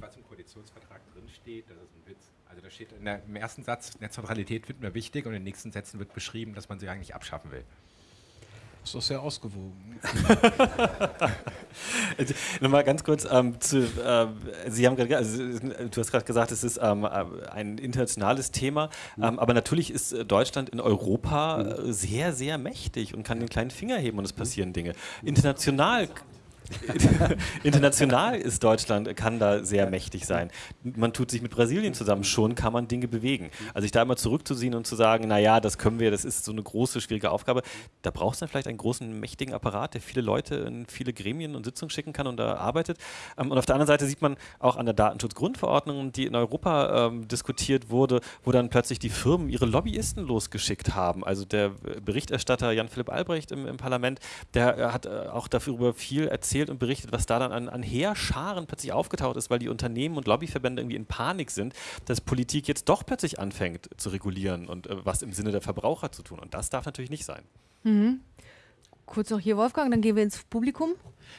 was im Koalitionsvertrag drinsteht, das ist ein Witz. Also da steht der, im ersten Satz, Netzneutralität finden wir wichtig und in den nächsten Sätzen wird beschrieben, dass man sie eigentlich abschaffen will. Das ist doch sehr ausgewogen. also, Nochmal ganz kurz ähm, zu, äh, Sie haben gerade, also, du hast gerade gesagt, es ist ähm, ein internationales Thema, mhm. ähm, aber natürlich ist äh, Deutschland in Europa mhm. sehr, sehr mächtig und kann den kleinen Finger heben und es passieren Dinge. International international ist Deutschland, kann da sehr mächtig sein. Man tut sich mit Brasilien zusammen, schon kann man Dinge bewegen. Also sich da immer zurückzuziehen und zu sagen, naja, das können wir, das ist so eine große, schwierige Aufgabe, da braucht es dann vielleicht einen großen, mächtigen Apparat, der viele Leute in viele Gremien und Sitzungen schicken kann und da arbeitet. Ähm, und auf der anderen Seite sieht man auch an der Datenschutzgrundverordnung, die in Europa ähm, diskutiert wurde, wo dann plötzlich die Firmen ihre Lobbyisten losgeschickt haben. Also der Berichterstatter Jan-Philipp Albrecht im, im, Parlament, der äh, hat äh, auch darüber viel erzählt, erzählt und berichtet, was da dann an, an Heerscharen plötzlich aufgetaucht ist, weil die Unternehmen und Lobbyverbände irgendwie in Panik sind, dass Politik jetzt doch plötzlich anfängt zu regulieren und äh, was im Sinne der Verbraucher zu tun. Und das darf natürlich nicht sein. Mhm. Kurz noch hier, Wolfgang, dann gehen wir ins Publikum.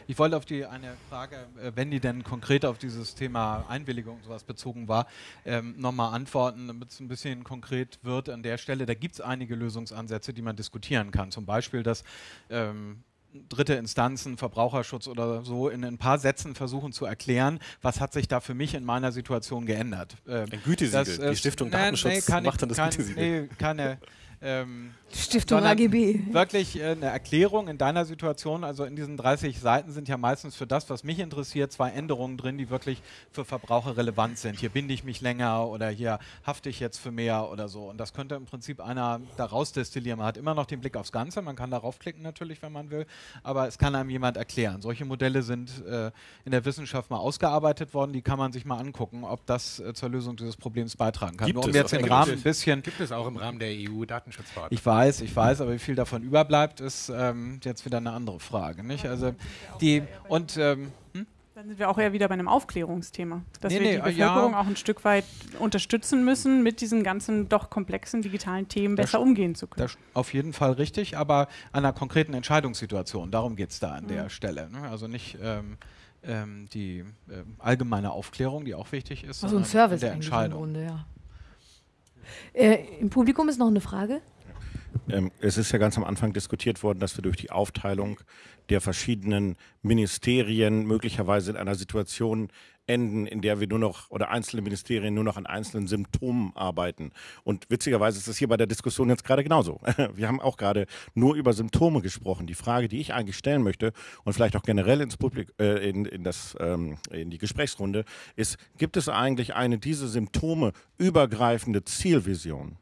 Ich wollte auf die eine Frage, äh, wenn die denn konkret auf dieses Thema Einwilligung und sowas bezogen war, ähm, nochmal antworten, damit es ein bisschen konkret wird an der Stelle. Da gibt es einige Lösungsansätze, die man diskutieren kann. Zum Beispiel, dass ähm, dritte Instanzen, Verbraucherschutz oder so in ein paar Sätzen versuchen zu erklären, was hat sich da für mich in meiner Situation geändert. Ähm, ein Gütesiegel, das, die Stiftung nee, Datenschutz nee, macht dann das kann, Gütesiegel. Nee, keine ähm, Stiftung AGB. Wirklich äh, eine Erklärung in deiner Situation. Also in diesen 30 Seiten sind ja meistens für das, was mich interessiert, zwei Änderungen drin, die wirklich für Verbraucher relevant sind. Hier binde ich mich länger oder hier hafte ich jetzt für mehr oder so. Und das könnte im Prinzip einer daraus destillieren. Man hat immer noch den Blick aufs Ganze. Man kann darauf klicken natürlich, wenn man will. Aber es kann einem jemand erklären. Solche Modelle sind äh, in der Wissenschaft mal ausgearbeitet worden. Die kann man sich mal angucken, ob das äh, zur Lösung dieses Problems beitragen kann. Gibt Nur um es jetzt den Rahmen ein bisschen. Gibt es auch im Rahmen der EU-Datenschutzverordnung. Ich weiß, ich weiß, aber wie viel davon überbleibt, ist ähm, jetzt wieder eine andere Frage. Nicht? Also die und ähm, hm? dann sind wir auch eher wieder bei einem Aufklärungsthema, dass nee, wir nee, die Bevölkerung ja. auch ein Stück weit unterstützen müssen, mit diesen ganzen doch komplexen digitalen Themen besser das umgehen zu können. auf jeden Fall richtig, aber an einer konkreten Entscheidungssituation, darum geht es da an mhm. der Stelle. Ne? Also nicht ähm, ähm, die äh, allgemeine Aufklärung, die auch wichtig ist, also ein Service der Entscheidung. Im, Grunde, ja. Äh, Im Publikum ist noch eine Frage. Ähm, es ist ja ganz am Anfang diskutiert worden, dass wir durch die Aufteilung der verschiedenen Ministerien möglicherweise in einer Situation enden, in der wir nur noch oder einzelne Ministerien nur noch an einzelnen Symptomen arbeiten. Und witzigerweise ist es hier bei der Diskussion jetzt gerade genauso. Wir haben auch gerade nur über Symptome gesprochen. Die Frage, die ich eigentlich stellen möchte und vielleicht auch generell ins Publik, äh, in, in, das, ähm, in die Gesprächsrunde, ist, gibt es eigentlich eine diese Symptome übergreifende Zielvision?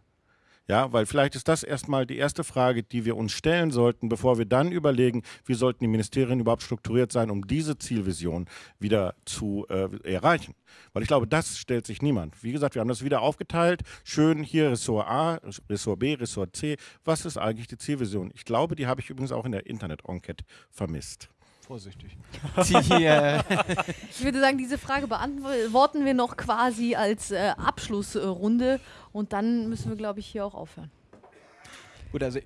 Ja, weil vielleicht ist das erstmal die erste Frage, die wir uns stellen sollten, bevor wir dann überlegen, wie sollten die Ministerien überhaupt strukturiert sein, um diese Zielvision wieder zu äh, erreichen. Weil ich glaube, das stellt sich niemand. Wie gesagt, wir haben das wieder aufgeteilt. Schön hier Ressort A, Ressort B, Ressort C. Was ist eigentlich die Zielvision? Ich glaube, die habe ich übrigens auch in der Internet-Enquete vermisst vorsichtig. Die, äh ich würde sagen, diese Frage beantworten wir noch quasi als äh, Abschlussrunde und dann müssen wir, glaube ich, hier auch aufhören. Gut, also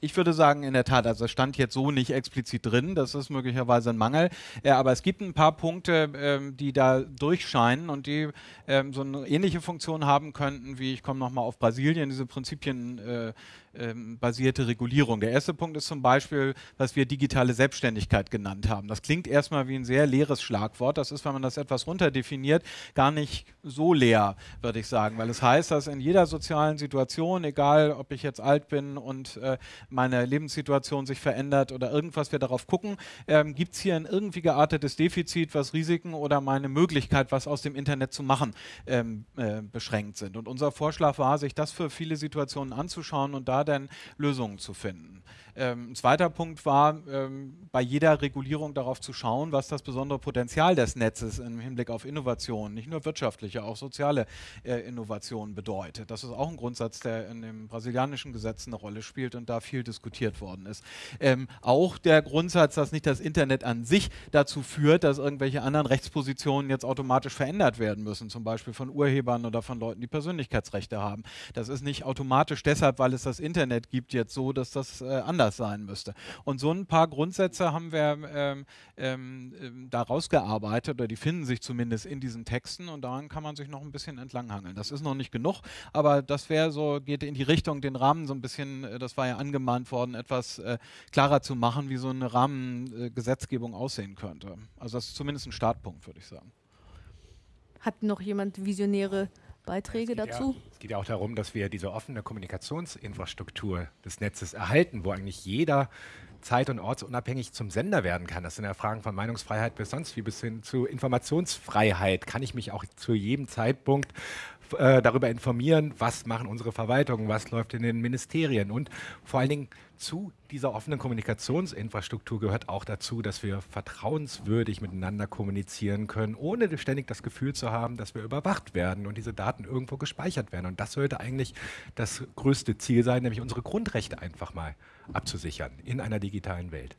ich würde sagen, in der Tat, also es stand jetzt so nicht explizit drin, das ist möglicherweise ein Mangel, äh, aber es gibt ein paar Punkte, äh, die da durchscheinen und die äh, so eine ähnliche Funktion haben könnten, wie ich komme nochmal auf Brasilien, diese Prinzipien äh, ähm, basierte Regulierung. Der erste Punkt ist zum Beispiel, was wir digitale Selbstständigkeit genannt haben. Das klingt erstmal wie ein sehr leeres Schlagwort. Das ist, wenn man das etwas runterdefiniert, gar nicht so leer, würde ich sagen, weil es heißt, dass in jeder sozialen Situation, egal ob ich jetzt alt bin und äh, meine Lebenssituation sich verändert oder irgendwas wir darauf gucken, ähm, gibt es hier ein irgendwie geartetes Defizit, was Risiken oder meine Möglichkeit, was aus dem Internet zu machen, ähm, äh, beschränkt sind. Und unser Vorschlag war, sich das für viele Situationen anzuschauen und da dann Lösungen zu finden. Ähm, ein zweiter Punkt war, ähm, bei jeder Regulierung darauf zu schauen, was das besondere Potenzial des Netzes im Hinblick auf Innovation, nicht nur wirtschaftliche, auch soziale äh, Innovation bedeutet. Das ist auch ein Grundsatz, der in dem brasilianischen Gesetz eine Rolle spielt und da viel diskutiert worden ist. Ähm, auch der Grundsatz, dass nicht das Internet an sich dazu führt, dass irgendwelche anderen Rechtspositionen jetzt automatisch verändert werden müssen, zum Beispiel von Urhebern oder von Leuten, die Persönlichkeitsrechte haben. Das ist nicht automatisch deshalb, weil es das Internet gibt, jetzt so, dass das äh, anders anders sein müsste. Und so ein paar Grundsätze haben wir ähm, ähm, ähm da rausgearbeitet, oder die finden sich zumindest in diesen Texten und daran kann man sich noch ein bisschen entlanghangeln. Das ist noch nicht genug, aber das wäre so, geht in die Richtung, den Rahmen so ein bisschen, äh, das war ja angemahnt worden, etwas äh, klarer zu machen, wie so eine Rahmengesetzgebung aussehen könnte. Also das ist zumindest ein Startpunkt, würde ich sagen. Hat noch jemand visionäre Beiträge es dazu? Ja, es geht ja auch darum, dass wir diese offene Kommunikationsinfrastruktur des Netzes erhalten, wo eigentlich jeder zeit- und ortsunabhängig zum Sender werden kann. Das sind ja Fragen von Meinungsfreiheit bis sonst wie bis hin zu Informationsfreiheit. Kann ich mich auch zu jedem Zeitpunkt äh, darüber informieren, was machen unsere Verwaltungen, was läuft in den Ministerien und vor allen Dingen zu dieser offenen Kommunikationsinfrastruktur gehört auch dazu, dass wir vertrauenswürdig miteinander kommunizieren können, ohne ständig das Gefühl zu haben, dass wir überwacht werden und diese Daten irgendwo gespeichert werden. Und das sollte eigentlich das größte Ziel sein, nämlich unsere Grundrechte einfach mal abzusichern in einer digitalen Welt.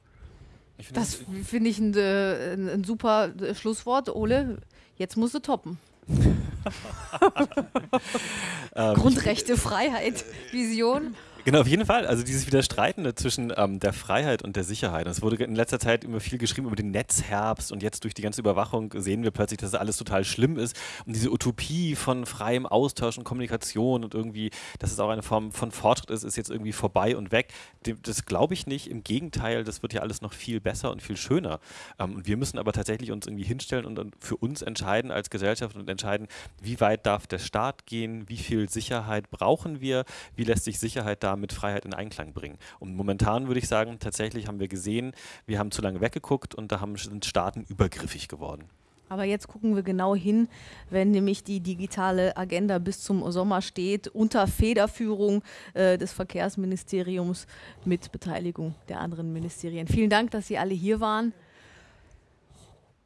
Find das finde ich ein, äh, ein, super äh, Schlusswort. Ole, jetzt musst du toppen. ähm, Grundrechte, Freiheit, Vision. Genau, auf jeden Fall. Also dieses Widerstreitende zwischen ähm, der Freiheit und der Sicherheit. Es wurde in letzter Zeit immer viel geschrieben über den Netzherbst und jetzt durch die ganze Überwachung sehen wir plötzlich, dass das alles total schlimm ist. Und diese Utopie von freiem Austausch und Kommunikation und irgendwie, dass es auch eine Form von Fortschritt ist, ist jetzt irgendwie vorbei und weg. Das glaube ich nicht. Im Gegenteil, das wird ja alles noch viel besser und viel schöner. Ähm, und wir müssen aber tatsächlich uns irgendwie hinstellen und für uns entscheiden als Gesellschaft und entscheiden, wie weit darf der Staat gehen, wie viel Sicherheit brauchen wir, wie lässt sich Sicherheit da mit Freiheit in Einklang bringen. Und momentan würde ich sagen, tatsächlich haben wir gesehen, wir haben zu lange weggeguckt und da haben, sind Staaten übergriffig geworden. Aber jetzt gucken wir genau hin, wenn nämlich die digitale Agenda bis zum Sommer steht, unter Federführung äh, des Verkehrsministeriums mit Beteiligung der anderen Ministerien. Vielen Dank, dass Sie alle hier waren.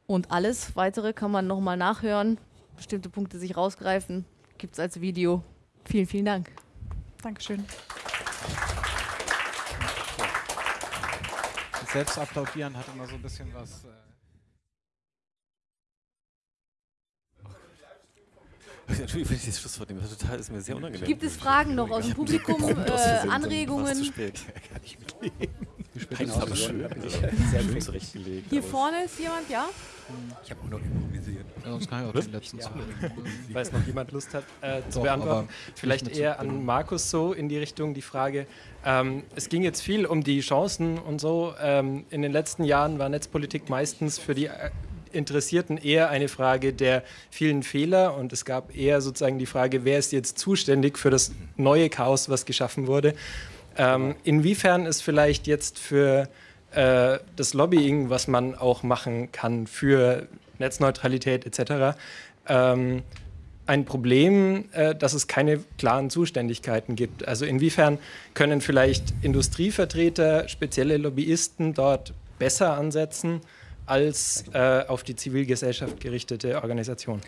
Und alles weitere kann man nochmal nachhören, bestimmte Punkte sich rausgreifen, gibt es als Video. Vielen, vielen Dank. Dankeschön. Selbst applaudieren hat immer so ein bisschen was. Äh Entschuldigung, wenn ich das Schlusswort nehme, das ist mir sehr unangenehm. Gibt es Fragen noch aus dem Publikum, äh, Anregungen? Zu spät. Kann ich mitleben. Eins aber schön. Sehr schön zurechtgelegt. Hier vorne ist jemand, ja? Ich habe auch noch improvisiert. Ja, sonst kann ich auch den letzten ja. Falls noch jemand Lust hat äh, zu Doch, beantworten. Vielleicht eher an Markus so in die Richtung die Frage. Ähm, es ging jetzt viel um die Chancen und so. Ähm, in den letzten Jahren war Netzpolitik meistens für die äh, Interessierten eher eine Frage der vielen Fehler und es gab eher sozusagen die Frage, wer ist jetzt zuständig für das neue Chaos, was geschaffen wurde. Ähm, inwiefern ist vielleicht jetzt für äh, das Lobbying, was man auch machen kann für Netzneutralität etc., ähm, ein Problem, äh, dass es keine klaren Zuständigkeiten gibt. Also inwiefern können vielleicht Industrievertreter, spezielle Lobbyisten dort besser ansetzen als äh, auf die Zivilgesellschaft gerichtete Organisation?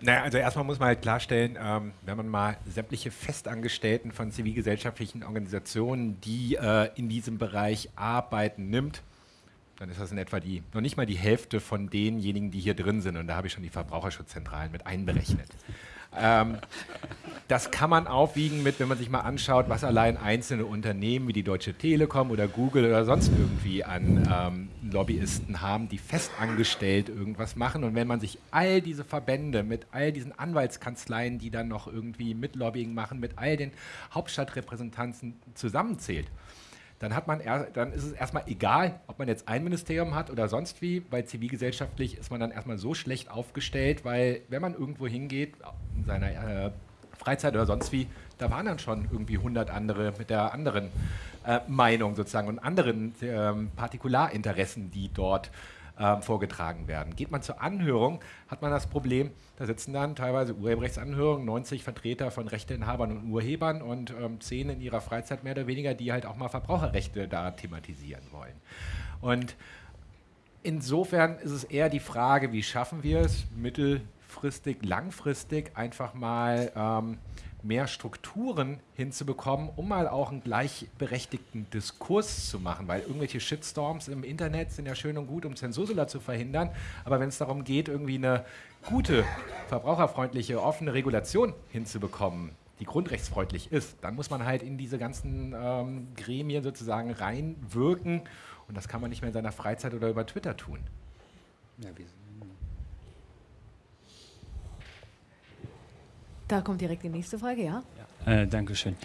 Naja, also erstmal muss man halt klarstellen, ähm, wenn man mal sämtliche Festangestellten von zivilgesellschaftlichen Organisationen, die äh, in diesem Bereich arbeiten, nimmt, dann ist das in etwa die, noch nicht mal die Hälfte von denjenigen, die hier drin sind. Und da habe ich schon die Verbraucherschutzzentralen mit einberechnet. Ähm, das kann man aufwiegen mit, wenn man sich mal anschaut, was allein einzelne Unternehmen wie die Deutsche Telekom oder Google oder sonst irgendwie an ähm, Lobbyisten haben, die festangestellt irgendwas machen. Und wenn man sich all diese Verbände mit all diesen Anwaltskanzleien, die dann noch irgendwie mit Lobbying machen, mit all den Hauptstadtrepräsentanten zusammenzählt, dann, hat man er, dann ist es erstmal egal, ob man jetzt ein Ministerium hat oder sonst wie, weil zivilgesellschaftlich ist man dann erstmal so schlecht aufgestellt, weil wenn man irgendwo hingeht, in seiner äh, Freizeit oder sonst wie, da waren dann schon irgendwie 100 andere mit der anderen äh, Meinung sozusagen und anderen äh, Partikularinteressen, die dort äh, vorgetragen werden. Geht man zur Anhörung, hat man das Problem, da sitzen dann teilweise Urheberrechtsanhörungen, 90 Vertreter von Rechteinhabern und Urhebern und ähm, 10 in ihrer Freizeit mehr oder weniger, die halt auch mal Verbraucherrechte da thematisieren wollen. Und insofern ist es eher die Frage, wie schaffen wir es, mittelfristig, langfristig einfach mal ähm, mehr Strukturen hinzubekommen, um mal auch einen gleichberechtigten Diskurs zu machen, weil irgendwelche Shitstorms im Internet sind ja schön und gut, um Zensursula zu verhindern, aber wenn es darum geht, irgendwie eine gute, verbraucherfreundliche, offene Regulation hinzubekommen, die grundrechtsfreundlich ist, dann muss man halt in diese ganzen ähm, Gremien sozusagen reinwirken. Und das kann man nicht mehr in seiner Freizeit oder über Twitter tun. Ja, da kommt direkt die nächste Frage, ja? ja. Äh, Dankeschön.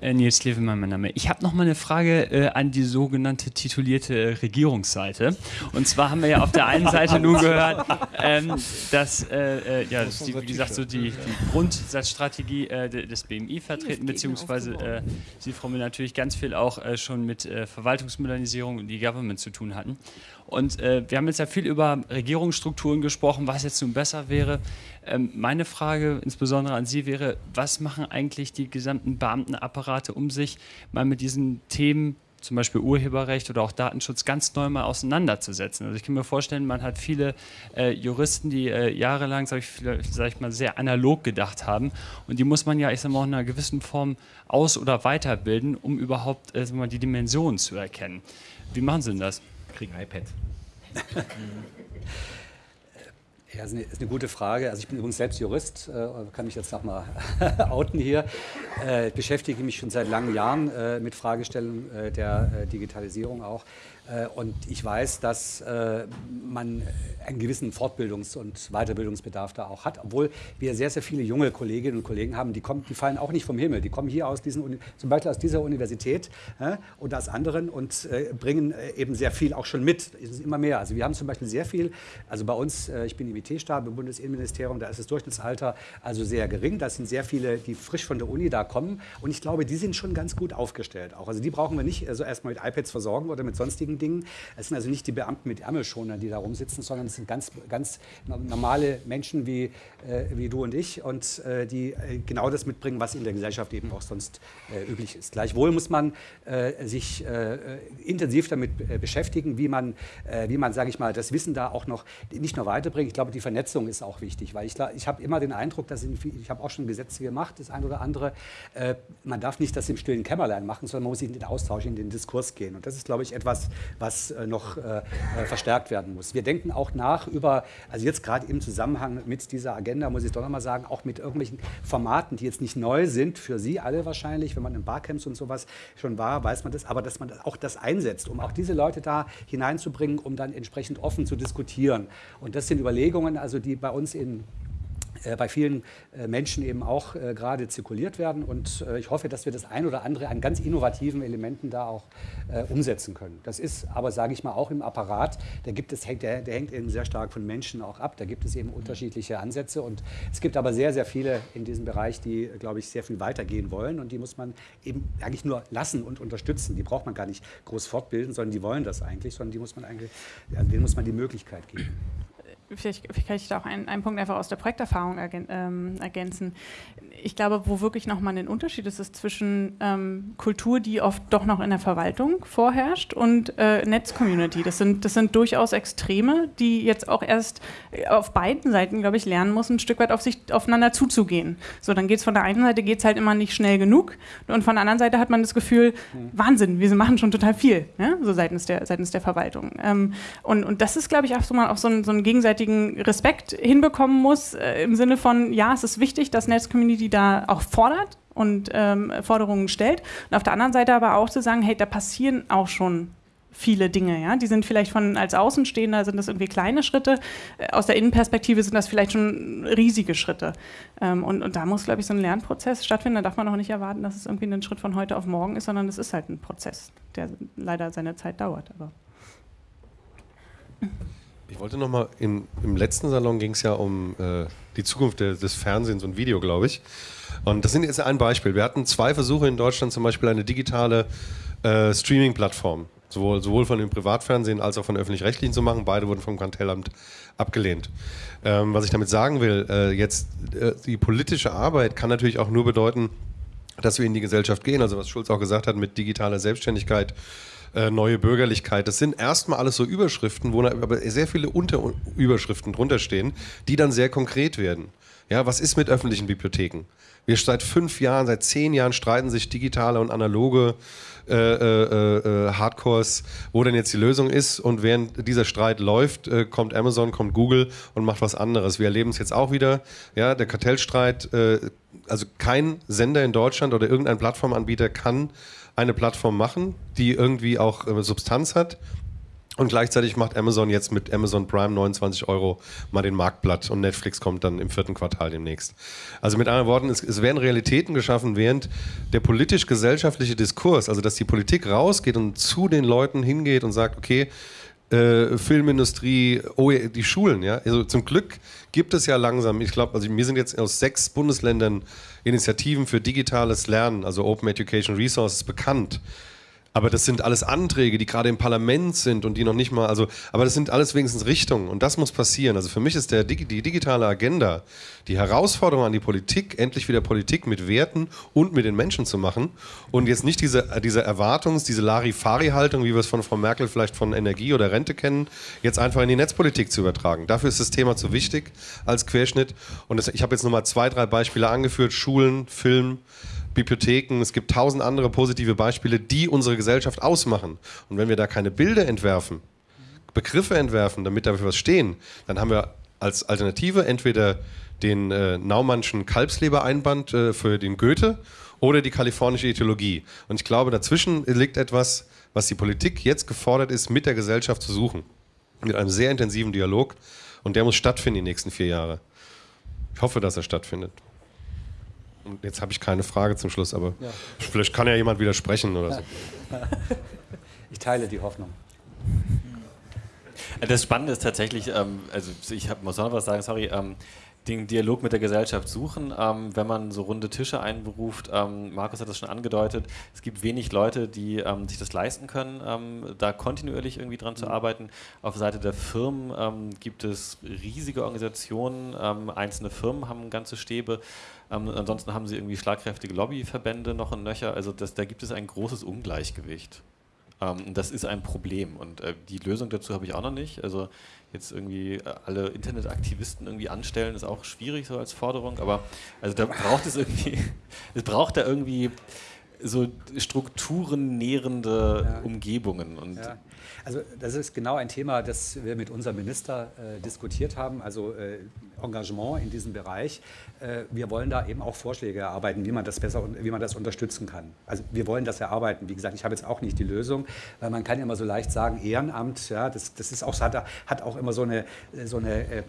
Äh, Nils Levemann, mein Name. Ich habe noch mal eine Frage äh, an die sogenannte titulierte äh, Regierungsseite. Und zwar haben wir ja auf der einen Seite nun gehört, ähm, dass, äh, äh, ja, das die, wie gesagt, so die, die Grundsatzstrategie des BMI vertreten, beziehungsweise Sie, Frau Müller, natürlich ganz viel auch schon mit Verwaltungsmodernisierung und E-Government zu tun hatten. Und äh, wir haben jetzt ja viel über Regierungsstrukturen gesprochen, was jetzt nun besser wäre. Ähm, meine Frage insbesondere an Sie wäre, was machen eigentlich die gesamten Beamtenapparate um sich, mal mit diesen Themen zum Beispiel Urheberrecht oder auch Datenschutz ganz neu mal auseinanderzusetzen. Also ich kann mir vorstellen, man hat viele äh, Juristen, die äh, jahrelang, sage ich, sag ich mal, sehr analog gedacht haben und die muss man ja, ich sage mal, in einer gewissen Form aus- oder weiterbilden, um überhaupt äh, mal, die Dimensionen zu erkennen. Wie machen Sie denn das? Kriegen iPads. Ja, eine, ist eine, gute Frage. Also ich bin übrigens selbst Jurist, äh, kann mich jetzt nochmal outen hier. Äh, beschäftige mich schon seit langen Jahren äh, mit Fragestellungen der Digitalisierung auch. Und ich weiß, dass man einen gewissen Fortbildungs- und Weiterbildungsbedarf da auch hat, obwohl wir sehr, sehr viele junge Kolleginnen und Kollegen haben, die, kommen, die fallen auch nicht vom Himmel. Die kommen hier aus diesen, zum Beispiel aus dieser Universität oder aus anderen und bringen eben sehr viel auch schon mit. Es ist immer mehr. Also wir haben zum Beispiel sehr viel, also bei uns, ich bin im IT-Stab im Bundesinnenministerium, da ist das Durchschnittsalter also sehr gering. Da sind sehr viele, die frisch von der Uni da kommen und ich glaube, die sind schon ganz gut aufgestellt auch. Also die brauchen wir nicht also erstmal mit iPads versorgen oder mit sonstigen Dingen. Es sind also nicht die Beamten mit Ärmelschonern, die da rumsitzen, sondern es sind ganz, ganz normale Menschen wie, äh, wie du und ich und äh, die äh, genau das mitbringen, was in der Gesellschaft eben auch sonst äh, üblich ist. Gleichwohl muss man äh, sich äh, intensiv damit beschäftigen, wie man, wie man, sage ich mal, das Wissen da auch noch nicht nur weiterbringt. Ich glaube, die Vernetzung ist auch wichtig, weil ich, ich habe immer den Eindruck, dass in, ich habe auch schon Gesetze gemacht, das ein oder andere, man darf nicht das im stillen Kämmerlein machen, sondern man muss in den Austausch, in den Diskurs gehen. Und das ist, glaube ich, etwas, was äh, noch äh, äh, verstärkt werden muss. Wir denken auch nach über, also jetzt gerade im Zusammenhang mit dieser Agenda, muss ich doch nochmal sagen, auch mit irgendwelchen Formaten, die jetzt nicht neu sind, für Sie alle wahrscheinlich, wenn man in Barcamps und sowas schon war, weiß man das, aber dass man auch das einsetzt, um auch diese Leute da hineinzubringen, um dann entsprechend offen zu diskutieren. Und das sind Überlegungen, also die bei uns in äh, bei vielen äh, Menschen eben auch äh, gerade zirkuliert werden. Und ich hoffe, dass wir das ein oder andere an ganz innovativen Elementen da auch umsetzen können. Das ist aber, sage ich mal, auch im Apparat, da gibt es, der, der hängt eben sehr stark von Menschen auch ab. Da gibt es eben unterschiedliche Ansätze. Und es gibt aber sehr, sehr viele in diesem Bereich, die, glaube ich, sehr viel weitergehen wollen. Und die muss man eben eigentlich nur lassen und unterstützen. Die braucht man gar nicht groß fortbilden, sondern die wollen das eigentlich, sondern die muss man eigentlich, denen muss man die Möglichkeit geben vielleicht, vielleicht kann ich da auch einen, einen Punkt einfach aus der Projekterfahrung ähm, ergänzen. Ich glaube, wo wirklich nochmal ein Unterschied ist, ist zwischen ähm, Kultur, die oft doch noch in der Verwaltung vorherrscht, und äh, Netzcommunity. Das sind, das sind durchaus Extreme, die jetzt auch erst auf beiden Seiten, glaube ich, lernen muss, ein Stück weit auf sich aufeinander zuzugehen. So, dann geht es von der einen Seite geht's halt immer nicht schnell genug und von der anderen Seite hat man das Gefühl, mhm. Wahnsinn, wir machen schon total viel, ja? so seitens der, seitens der Verwaltung. Ähm, und, und das ist, glaube ich, auch so mal auch so ein, so ein gegenseitiges gegenseitigen Respekt hinbekommen muss, äh, im Sinne von, ja, es ist wichtig, dass Netzcommunity da auch fordert und ähm, Forderungen stellt. Und auf der anderen Seite aber auch zu sagen, hey, da passieren auch schon viele Dinge. Ja? Die sind vielleicht von als Außenstehender sind das irgendwie kleine Schritte, äh, aus der Innenperspektive sind das vielleicht schon riesige Schritte. Ähm, und, und da muss, glaube ich, so ein Lernprozess stattfinden. Da darf man auch nicht erwarten, dass es irgendwie ein Schritt von heute auf morgen ist, sondern es ist halt ein Prozess, der leider seine Zeit dauert. Aber ich wollte noch mal, im, letzten Salon ging es ja um äh, die Zukunft de, des Fernsehens und Video, glaube ich. Und das sind jetzt ein Beispiel. Wir hatten zwei Versuche in Deutschland, zum Beispiel eine digitale äh, Streaming-Plattform, sowohl, sowohl von dem Privatfernsehen als auch von öffentlich-rechtlichen zu machen. Beide wurden vom Kartellamt abgelehnt. Ähm, was ich damit sagen will, äh, jetzt äh, die politische Arbeit kann natürlich auch nur bedeuten, dass wir in die Gesellschaft gehen. Also was Schulz auch gesagt hat mit digitaler Selbstständigkeit äh, neue Bürgerlichkeit. Das sind erstmal alles so Überschriften, wo aber sehr viele Unterüberschriften drunter stehen, die dann sehr konkret werden. Ja, was ist mit öffentlichen Bibliotheken? Wir seit fünf Jahren, seit zehn Jahren streiten sich digitale und analoge äh, äh, äh, Hardcores, wo denn jetzt die Lösung ist. Und während dieser Streit läuft, äh, kommt Amazon, kommt Google und macht was anderes. Wir erleben es jetzt auch wieder. Ja, der Kartellstreit, also kein Sender in Deutschland oder irgendein Plattformanbieter kann eine Plattform machen, die irgendwie auch äh, Substanz hat und gleichzeitig macht Amazon jetzt mit Amazon Prime 29 Euro mal den Marktblatt und Netflix kommt dann im vierten Quartal demnächst. Also mit anderen Worten, es, es werden Realitäten geschaffen, während der politisch-gesellschaftliche Diskurs, also dass die Politik rausgeht und zu den Leuten hingeht und sagt, okay, äh, Filmindustrie, oh, die Schulen, ja. Also zum Glück gibt es ja langsam, ich glaube, also mir sind jetzt aus sechs Bundesländern Initiativen für digitales Lernen, also Open Education Resources, bekannt. Aber das sind alles Anträge, die gerade im Parlament sind und die noch nicht mal, also, aber das sind alles wenigstens Richtungen und das muss passieren. Also für mich ist der, die digitale Agenda die Herausforderung an die Politik, endlich wieder Politik mit Werten und mit den Menschen zu machen und jetzt nicht diese, diese Erwartungs-, diese Larifari-Haltung, wie wir es von Frau Merkel vielleicht von Energie oder Rente kennen, jetzt einfach in die Netzpolitik zu übertragen. Dafür ist das Thema zu wichtig als Querschnitt und das, ich habe jetzt nochmal zwei, drei Beispiele angeführt, Schulen, Film, Bibliotheken, es gibt tausend andere positive Beispiele, die unsere Gesellschaft ausmachen. Und wenn wir da keine Bilder entwerfen, Begriffe entwerfen, damit dafür was stehen, dann haben wir als Alternative entweder den äh, Naumannschen Kalbslebereinband äh, für den Goethe oder die kalifornische Ideologie. Und ich glaube, dazwischen liegt etwas, was die Politik jetzt gefordert ist, mit der Gesellschaft zu suchen. Mit einem sehr intensiven Dialog. Und der muss stattfinden die nächsten vier Jahre. Ich hoffe, dass er stattfindet. Und jetzt habe ich keine Frage zum Schluss, aber ja. vielleicht kann ja jemand widersprechen oder so. Ich teile die Hoffnung. Das Spannende ist tatsächlich, ähm, also ich hab, muss noch was sagen, sorry, ähm, den Dialog mit der Gesellschaft suchen, ähm, wenn man so runde Tische einberuft. Ähm, Markus hat das schon angedeutet, es gibt wenig Leute, die ähm, sich das leisten können, ähm, da kontinuierlich irgendwie dran zu mhm. arbeiten. Auf Seite der Firmen ähm, gibt es riesige Organisationen, ähm, einzelne Firmen haben ganze Stäbe. Ansonsten haben sie irgendwie schlagkräftige Lobbyverbände noch und nöcher. Also das, da gibt es ein großes Ungleichgewicht. das ist ein Problem und äh, die Lösung dazu habe ich auch noch nicht. Also jetzt irgendwie äh, alle Internetaktivisten irgendwie anstellen, ist auch schwierig so als Forderung, aber also da braucht es irgendwie, es braucht da irgendwie so strukturennährende ja. Umgebungen. Und ja. Also das ist genau ein Thema, das wir mit unserem Minister äh, diskutiert haben, also äh, Engagement in diesem Bereich. Äh, wir wollen da eben auch Vorschläge erarbeiten, wie man das besser, wie man das unterstützen kann. Also wir wollen das erarbeiten. Wie gesagt, ich habe jetzt auch nicht die Lösung, weil man kann ja immer so leicht sagen, Ehrenamt, ja, das, das ist auch, hat, hat auch immer so eine, so eine, äh,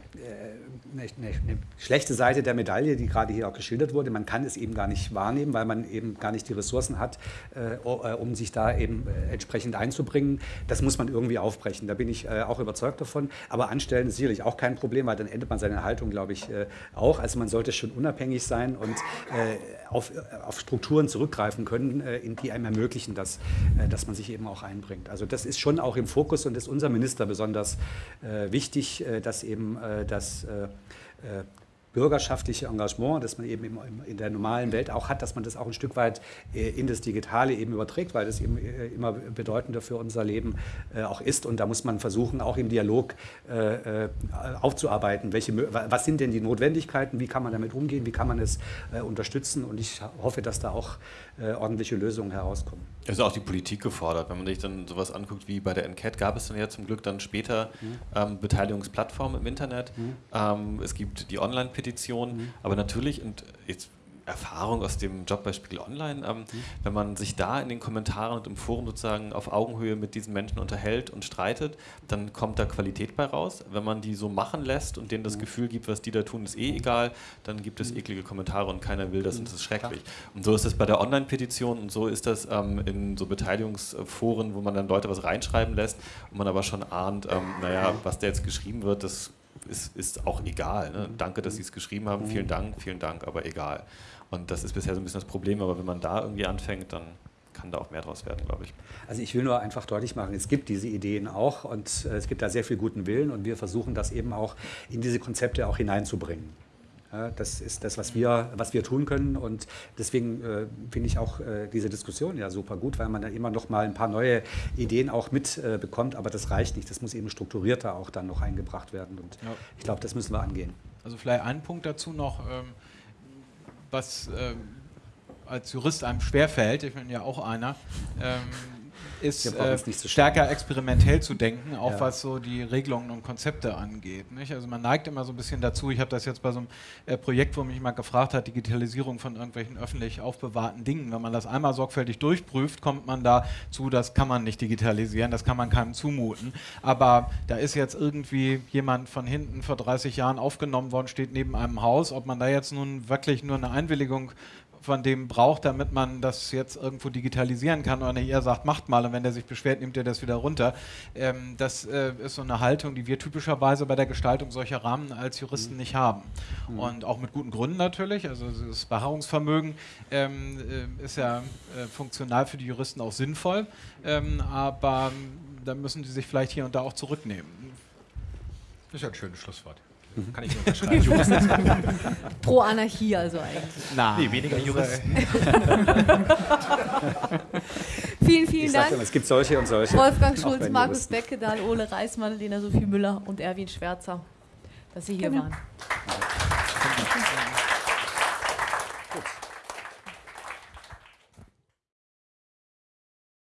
eine, eine, schlechte Seite der Medaille, die gerade hier auch geschildert wurde. Man kann es eben gar nicht wahrnehmen, weil man eben gar nicht die Ressourcen hat, äh, um sich da eben entsprechend einzubringen. Das muss man irgendwie aufbrechen. Da bin ich auch überzeugt davon. Aber anstellen ist sicherlich auch kein Problem, weil dann endet man seine Haltung, glaube ich, auch. Also man sollte schon unabhängig sein und äh, auf, auf, Strukturen zurückgreifen können, äh, in die einem ermöglichen, dass, äh, dass man sich eben auch einbringt. Also das ist schon auch im Fokus und ist unser Minister besonders äh, wichtig, äh, dass eben äh, das bürgerschaftliche Engagement, das man eben in der normalen Welt auch hat, dass man das auch ein Stück weit äh, in das Digitale eben überträgt, weil das eben äh, immer bedeutender für unser Leben äh, auch ist. Und da muss man versuchen, auch im Dialog aufzuarbeiten, welche, was sind denn die Notwendigkeiten, wie kann man damit umgehen, wie kann man es unterstützen. Und ich hoffe, dass da auch ordentliche Lösungen herauskommen. Es ist auch die Politik gefordert. Wenn man sich dann sowas anguckt wie bei der NCAT, gab es dann ja zum Glück dann später mhm. ähm, Beteiligungsplattformen im Internet. Mhm. Ähm, es gibt die Online-Petition, mhm. aber natürlich, und jetzt Erfahrung aus dem Job bei Spiegel Online, ähm, mhm. wenn man sich da in den Kommentaren und im Forum sozusagen auf Augenhöhe mit diesen Menschen unterhält und streitet, dann kommt da Qualität bei raus. Wenn man die so machen lässt und denen das mhm. Gefühl gibt, was die da tun, ist eh egal, dann gibt es mhm. eklige Kommentare und keiner will das und das ist schrecklich. Und so ist es bei der Online-Petition und so ist das ähm, in so Beteiligungsforen, wo man dann Leute was reinschreiben lässt und man aber schon ahnt, ähm, naja, was da jetzt geschrieben wird, das ist, ist auch egal. Ne? Danke, dass Sie es geschrieben haben, vielen Dank, vielen Dank, aber egal. Und das ist bisher so ein bisschen das Problem, aber wenn man da irgendwie anfängt, dann kann da auch mehr draus werden, glaube ich. Also ich will nur einfach deutlich machen, es gibt diese Ideen auch und äh, es gibt da sehr viel guten Willen und wir versuchen das eben auch in diese Konzepte auch hineinzubringen. Das ist das, was wir, was wir tun können. Und deswegen äh, finde ich auch äh, diese Diskussion ja super gut, weil man da immer noch mal ein paar neue Ideen auch mitbekommt. Äh, Aber das reicht nicht. Das muss eben strukturierter auch dann noch eingebracht werden. Und ja. ich glaube, das müssen wir angehen. Also vielleicht ein Punkt dazu noch, ähm, was ähm, als Jurist einem schwerfällt, ich bin ja auch einer, ähm, ist äh, so stärker experimentell zu denken, auch ja. was so die Regelungen und Konzepte angeht. Nicht? Also man neigt immer so ein bisschen dazu, ich habe das jetzt bei so einem äh, Projekt, wo mich mal gefragt hat, Digitalisierung von irgendwelchen öffentlich aufbewahrten Dingen, wenn man das einmal sorgfältig durchprüft, kommt man dazu, das kann man nicht digitalisieren, das kann man keinem zumuten. Aber da ist jetzt irgendwie jemand von hinten vor 30 Jahren aufgenommen worden, steht neben einem Haus, ob man da jetzt nun wirklich nur eine Einwilligung von dem braucht, damit man das jetzt irgendwo digitalisieren kann. Oder er sagt, macht mal und wenn der sich beschwert, nimmt er das wieder runter. Ähm, das äh, ist so eine Haltung, die wir typischerweise bei der Gestaltung solcher Rahmen als Juristen mhm. nicht haben. Mhm. Und auch mit guten Gründen natürlich. Also das Beharrungsvermögen ähm, äh, ist ja äh, funktional für die Juristen auch sinnvoll. Ähm, aber da müssen die sich vielleicht hier und da auch zurücknehmen. Das ist ja ein schönes Schlusswort. Mhm. Kann ich nur unterschreiben. Pro Anarchie also eigentlich. Nein. Nee, weniger Juristen. vielen, vielen ich Dank. Immer, es gibt solche und solche. Wolfgang Schulz, Markus Beckedahl, Ole Reismann, Lena Sophie Müller und Erwin Schwärzer, dass Sie hier genau. waren.